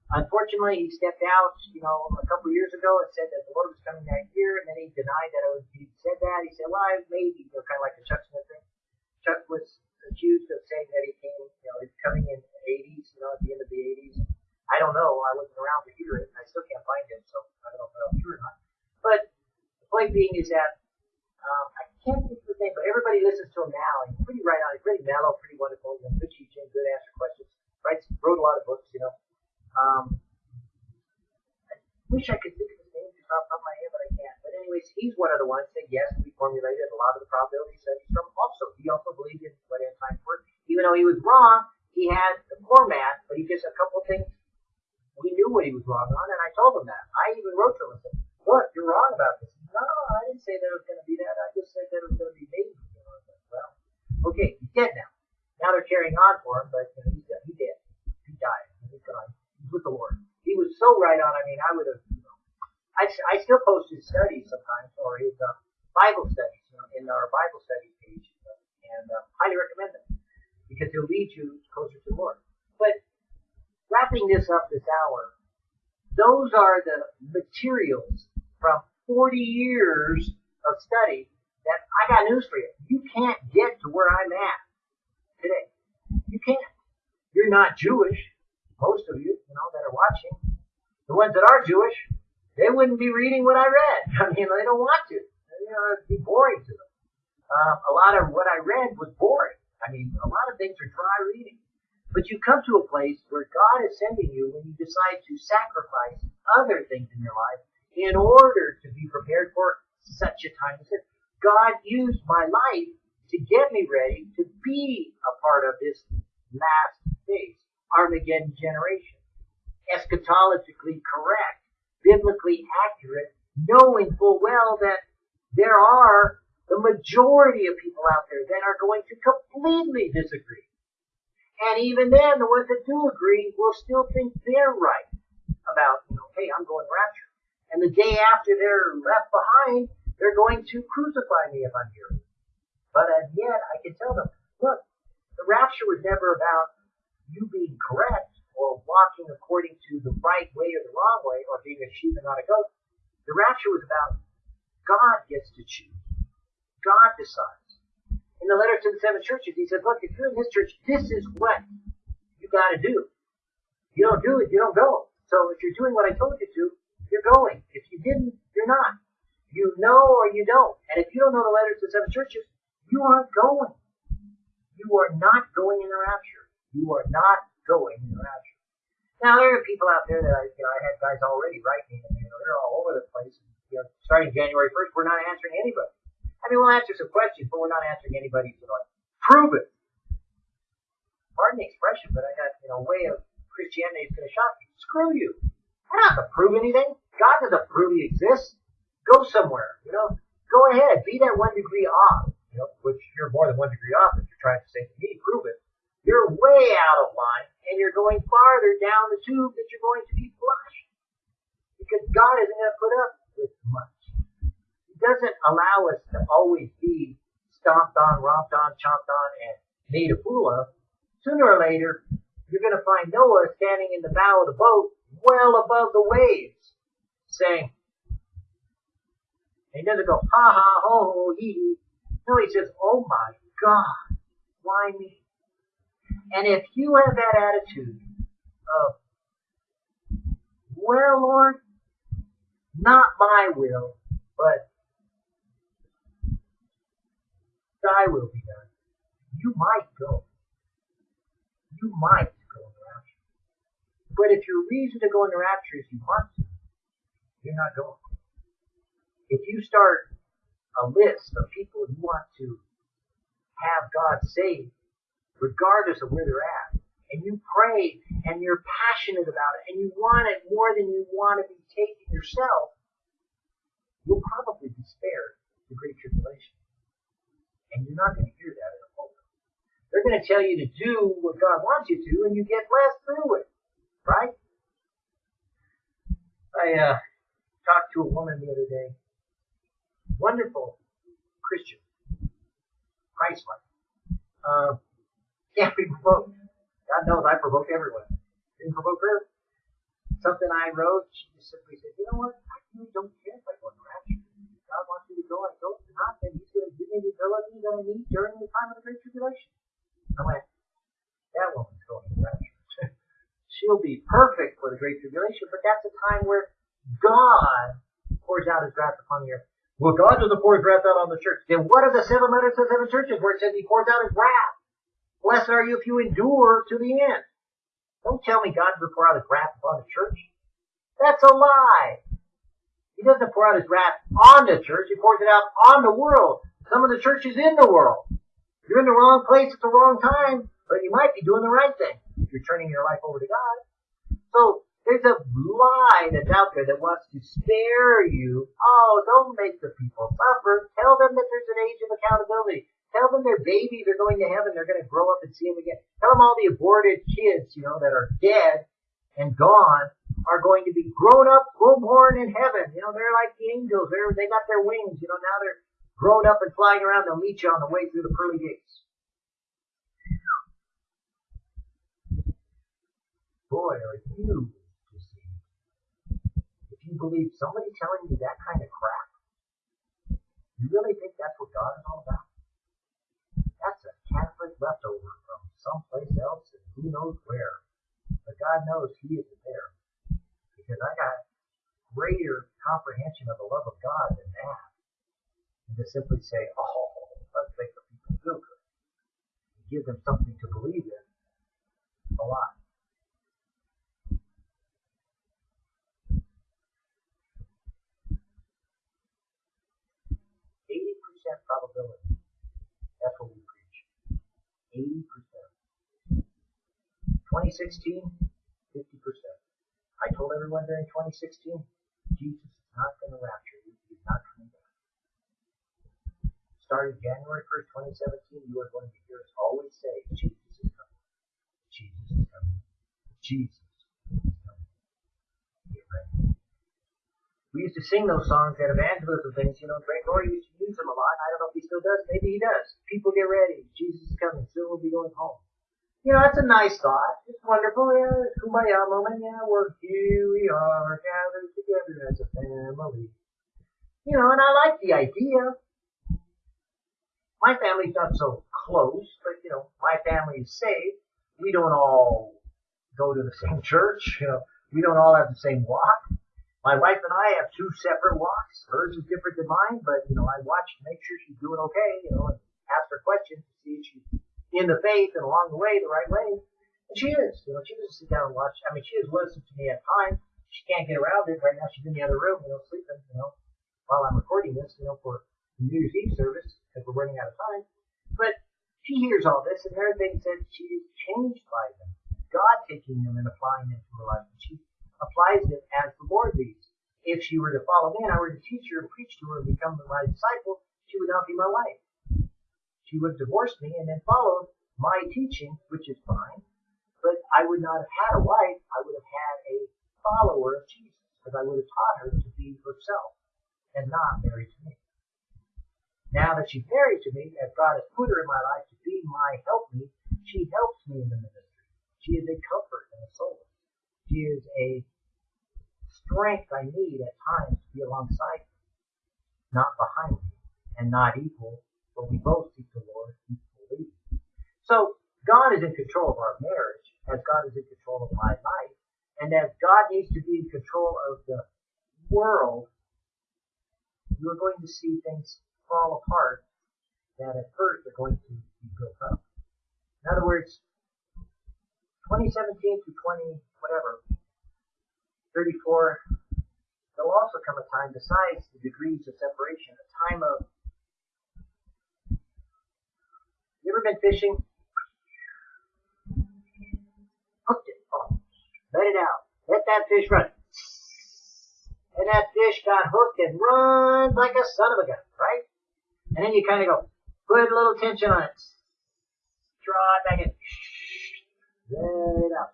Unfortunately, he stepped out, you know, a couple years ago and said that the Lord was coming that year, and then he denied that he said that. He said, well, maybe, you know, kind of like the Chuck Smith thing. Chuck was accused of saying that he came, you know, he's coming in 80s, you know, at the end of the 80s. I don't know. I wasn't around to hear it. and I still can't find him, so I don't know if that was true or not. But the point being is that um, I can't think of his name, but everybody listens to him now. He's pretty right on. He's pretty mellow, pretty wonderful. You know, good teaching, good answer questions. Writes, wrote a lot of books, you know. Um, I wish I could think of his name off the top of my head, but I can't. But anyways, he's one of the ones that yes, we formulated a lot of the probability studies from. Also, he also believed in what end times were, even though he was wrong. He had the format, but he just a couple things we knew what he was wrong on, and I told him that. I even wrote to him and said, "Look, you're wrong about this." No, I didn't say that it was going to be that. I just said that it was going to be maybe. You know, said, well, okay, he's dead now. Now they're carrying on for him, but you know, he's, he dead. He died. He's gone He's with the Lord. He was so right on. I mean, I would have, you know, I, I still post his studies sometimes or his uh, Bible studies you know, in our Bible studies page, and uh, highly recommend them because he'll lead you closer to Lord. But wrapping this up this hour, those are the materials from 40 years of study that I got news for you. You can't get to where I'm at today. You can't. You're not Jewish most of you, you know, that are watching, the ones that are Jewish, they wouldn't be reading what I read. [laughs] I mean, they don't want to. You know, it'd be boring to them. Um, a lot of what I read was boring. I mean, a lot of things are dry reading. But you come to a place where God is sending you when you decide to sacrifice other things in your life in order to be prepared for such a time as this. God used my life to get me ready to be a part of this last phase, Armageddon generation. Eschatologically correct, biblically accurate, knowing full well that there are the majority of people out there that are going to completely disagree. And even then, the ones that do agree will still think they're right about, you know, hey, I'm going rapture. And the day after they're left behind, they're going to crucify me if I'm here. But as yet, I can tell them, look, the rapture was never about you being correct or walking according to the right way or the wrong way or being a sheep and not a goat. The rapture was about God gets to choose. God decides. In the letter to the seven churches, he said, look, if you're in this church, this is what you gotta do. You don't do it, you don't go. So if you're doing what I told you to, you're going. If you didn't, you're not. You know or you don't. And if you don't know the letters to the seven churches, you aren't going. You are not going in the rapture. You are not going in the rapture. Now there are people out there that I, you know, I had guys already writing, and you know, they're all over the place. You know, starting January 1st, we're not answering anybody. I mean, we'll answer some questions, but we're not answering anybody's, you know, prove it. Pardon the expression, but I got, you know, way of Christianity is going to shock you. Screw you. We're not going to prove anything. God doesn't prove he exists. Go somewhere, you know. Go ahead. Be that one degree off, you know, which you're more than one degree off if you're trying to say to me, prove it. You're way out of line, and you're going farther down the tube that you're going to be flushed. Because God isn't going to put up with much. Doesn't allow us to always be stomped on, romped on, chomped on, and made a fool of. Sooner or later, you're going to find Noah standing in the bow of the boat, well above the waves, saying, he doesn't go, ha ha, ho ho, hee hee. No, he says, oh my God, why me? And if you have that attitude of, well, Lord, not my will, but thy will be done, you might go. You might go in the rapture. But if your reason to go in the rapture is you want to, you're not going. If you start a list of people you want to have God save, regardless of where they're at. And you pray and you're passionate about it and you want it more than you want to be taken yourself, you'll probably be spared the Great Tribulation. And you're not going to hear that in a pulpit. They're going to tell you to do what God wants you to and you get blessed through it. Right? I uh, talked to a woman the other day. Wonderful Christian. Christ-like. Uh, can't [laughs] be provoked. God knows I provoke everyone. Didn't provoke her. Something I wrote, she just simply said, you know what? I really don't care if I go to rapture. God wants me to go, I go. If not, then He's going to give me the ability that I need during the time of the Great Tribulation. I went, that woman's going to rapture. [laughs] She'll be perfect for the Great Tribulation, but that's a time where God pours out His wrath upon the earth. Well, God doesn't pour His wrath out on the church. Then what are the seven letters to the seven churches where it says He pours out His wrath? Blessed are you if you endure to the end. Don't tell me God will pour out his wrath upon the church. That's a lie. He doesn't pour out his wrath on the church. He pours it out on the world. Some of the churches in the world. You're in the wrong place at the wrong time, but you might be doing the right thing if you're turning your life over to God. So there's a lie that's out there that wants to spare you. Oh, don't make the people suffer. Tell them that there's an age of accountability. Tell them their babies are going to heaven. They're going to grow up and see him again. Tell them all the aborted kids, you know, that are dead and gone are going to be grown up, full born in heaven. You know, they're like the angels. They're, they got their wings. You know, now they're grown up and flying around. They'll meet you on the way through the pearly gates. Boy, are you deceived. If you believe somebody telling you that kind of crap, you really think that's what God is all about? That's a Catholic leftover from someplace else and who knows where. But God knows He isn't there because I got greater comprehension of the love of God than that. And to simply say, oh, let's make the people feel good. And give them something to believe in a lot. Eighty percent probability. That's what we preach. Eighty percent. 2016, 50 percent. I told everyone during 2016, Jesus is not going to rapture you. He's not coming back. Starting January 1st, 2017, you are going to hear us always say, Jesus is coming. Jesus is coming. Jesus is coming. Get ready. We used to sing those songs at evangelism things, you know, Greg Laurie used to use them a lot. I don't know if he still does. Maybe he does. People get ready. Jesus is coming. Soon we'll be going home. You know, that's a nice thought. It's wonderful. Yeah, it's kumbaya moment. Yeah, we're here we are gathered together as a family. You know, and I like the idea. My family's not so close, but you know, my family is saved. We don't all go to the same church. You know, we don't all have the same walk. My wife and I have two separate walks. Hers is different than mine, but you know, I watch to make sure she's doing okay, you know, and ask her questions to see if she's in the faith and along the way the right way. And she is. You know, she doesn't sit down and watch. I mean, she has listened to me at times. She can't get around it. Right now she's in the other room, you know, sleeping, you know, while I'm recording this, you know, for the New Year's Eve service because we're running out of time. But she hears all this and there are things she is changed by them. God taking them and applying them to her life. And she applies it as the Lord leads. If she were to follow me and I were to teach her and preach to her and become my disciple, she would not be my wife. She would have divorced me and then followed my teaching, which is fine, but I would not have had a wife. I would have had a follower of Jesus because I would have taught her to be herself and not married to me. Now that she's married to me, as God has put her in my life to be my helpmeet, she helps me in the ministry. She is a comfort and a solace. She is a strength I need at times to be alongside me, not behind me, and not equal, but we both seek the Lord and equally. So God is in control of our marriage, as God is in control of my life, and as God needs to be in control of the world, you're going to see things fall apart that at first are going to be built up. In other words, 2017 to 20 whatever 34, there'll also come a time, besides the degrees of separation, a time of. You ever been fishing? Hooked it. Oh, let it out. Let that fish run. And that fish got hooked and runs like a son of a gun, right? And then you kind of go, put a little tension on it. Draw it back in. Let it out.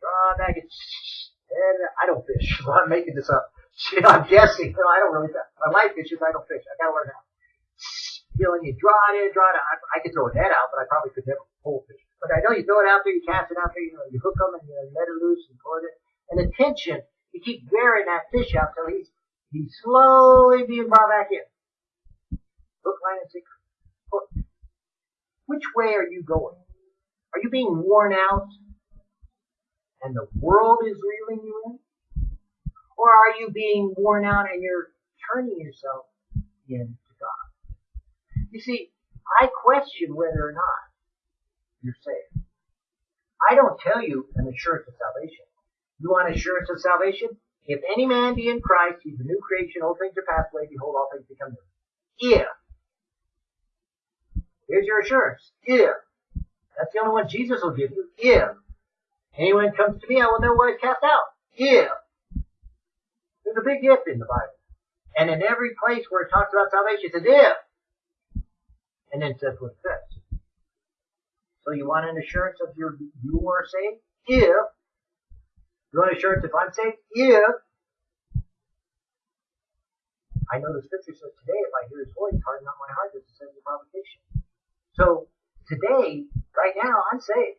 Draw it back in. And I don't fish. [laughs] I'm making this up. [laughs] I'm guessing. I don't really. fish. My wife fishes. I don't fish. I gotta learn how. You know, and you draw it in, draw it out. I, I could throw a net out, but I probably could never pull fish. But I know you throw it out there, you cast it out there, you know, you hook them and you let it loose and pull it. And the tension, you keep wearing that fish out till he's he's slowly being brought back in. Hook, line, and sinker. Hook. Which way are you going? Are you being worn out and the world is reeling you in? Or are you being worn out and you're turning yourself in? You see, I question whether or not you're saved. I don't tell you an assurance of salvation. You want assurance of salvation? If any man be in Christ, he's a new creation, old things are passed away, behold, all things become new. If. Here's your assurance. If. That's the only one Jesus will give you. If. Anyone comes to me, I will know where he's cast out. If. There's a big if in the Bible. And in every place where it talks about salvation, it says if. And then says what it. So you want an assurance of your you are saved? If. You want assurance if I'm safe If. I know the scripture says today, if I hear his voice, harden not my heart, says in the provocation. So today, right now, I'm safe.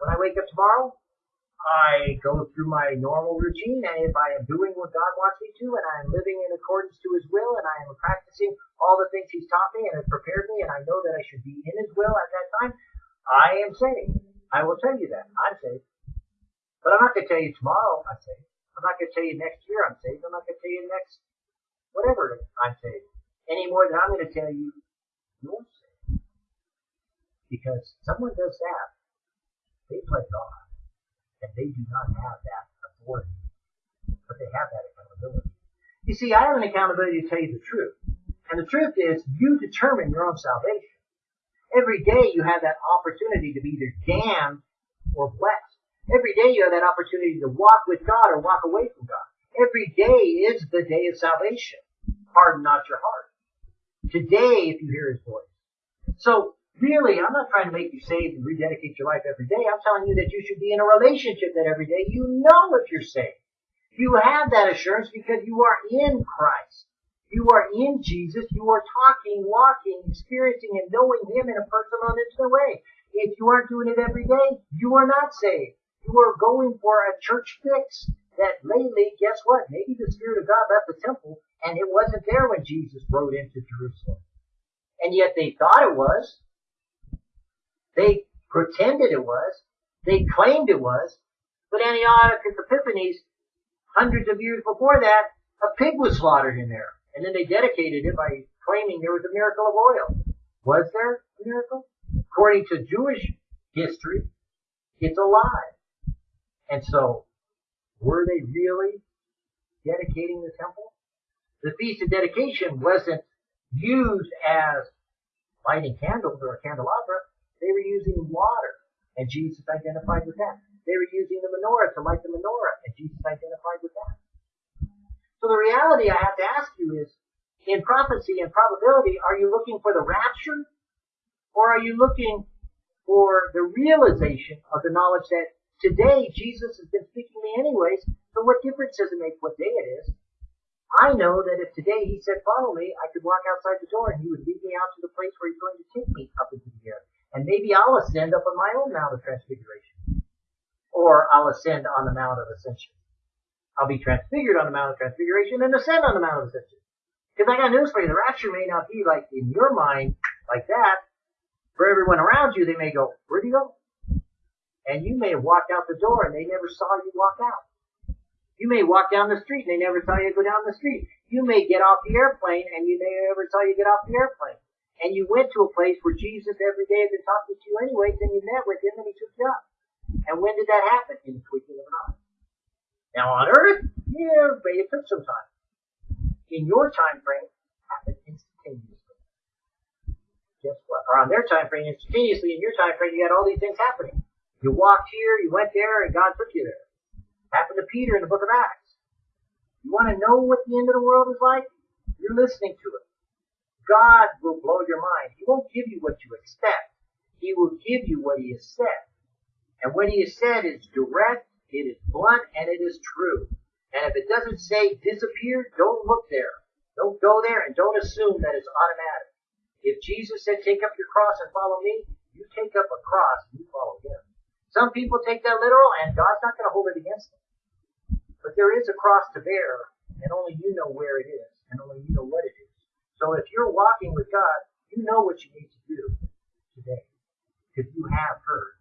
When I wake up tomorrow, I go through my normal routine, and if I am doing what God wants me to, and I am living in accordance to His will, and I am practicing all the things He's taught me and has prepared me, and I know that I should be in His will at that time, I am saved. I will tell you that. I'm saved. But I'm not going to tell you tomorrow I'm saved. I'm not going to tell you next year I'm saved. I'm not going to tell you next whatever I'm saved. Any more than I'm going to tell you you're saved. Because someone does that, they play God and they do not have that authority, but they have that accountability. You see, I have an accountability to tell you the truth, And the truth is, you determine your own salvation. Every day you have that opportunity to be either damned or blessed. Every day you have that opportunity to walk with God or walk away from God. Every day is the day of salvation. Harden not your heart. Today, if you hear His voice. So, really, I'm not trying to make you saved and rededicate your life every day. I'm telling you that you should be in a relationship that every day you know if you're saved. You have that assurance because you are in Christ. You are in Jesus. You are talking, walking, experiencing, and knowing Him in a personal and intimate way. If you aren't doing it every day, you are not saved. You are going for a church fix that lately, guess what? Maybe the Spirit of God left the temple and it wasn't there when Jesus rode into Jerusalem. And yet they thought it was. They pretended it was. They claimed it was. But Antiochus Epiphanes, hundreds of years before that, a pig was slaughtered in there. And then they dedicated it by claiming there was a miracle of oil. Was there a miracle? According to Jewish history, it's a lie. And so, were they really dedicating the temple? The Feast of Dedication wasn't used as lighting candles or a candelabra. They were using water, and Jesus identified with that. They were using the menorah to light the menorah, and Jesus identified with that. So the reality I have to ask you is, in prophecy and probability, are you looking for the rapture? Or are you looking for the realization of the knowledge that today Jesus has been speaking to me anyways, so what difference does it make what day it is? I know that if today he said follow me, I could walk outside the door and he would lead me out to the place where he's going to take me up into the air. And maybe I'll ascend up on my own Mount of Transfiguration. Or I'll ascend on the Mount of Ascension. I'll be transfigured on the Mount of Transfiguration and ascend on the Mount of Ascension. Because I got news for you, the rapture may not be like in your mind, like that. For everyone around you, they may go, where'd you go? And you may have walked out the door and they never saw you walk out. You may walk down the street and they never saw you go down the street. You may get off the airplane and you may never saw you get off the airplane. And you went to a place where Jesus every day had been talking to you anyways and you met with him and he took you up. And when did that happen? In the twinkling of an eye. Now on earth, yeah, but it took some time. In your time frame, it happened instantaneously. Guess what? Or on their time frame, instantaneously. In your time frame, you had all these things happening. You walked here, you went there, and God took you there. Happened to Peter in the book of Acts. You want to know what the end of the world is like? You're listening to it. God will blow your mind. He won't give you what you expect. He will give you what He has said. And what He has said is direct, it is blunt, and it is true. And if it doesn't say disappear, don't look there. Don't go there and don't assume that it's automatic. If Jesus said take up your cross and follow me, you take up a cross and you follow him. Some people take that literal and God's not going to hold it against them. But there is a cross to bear and only you know where it is and only you know what it is. So if you're walking with God, you know what you need to do today because you have heard.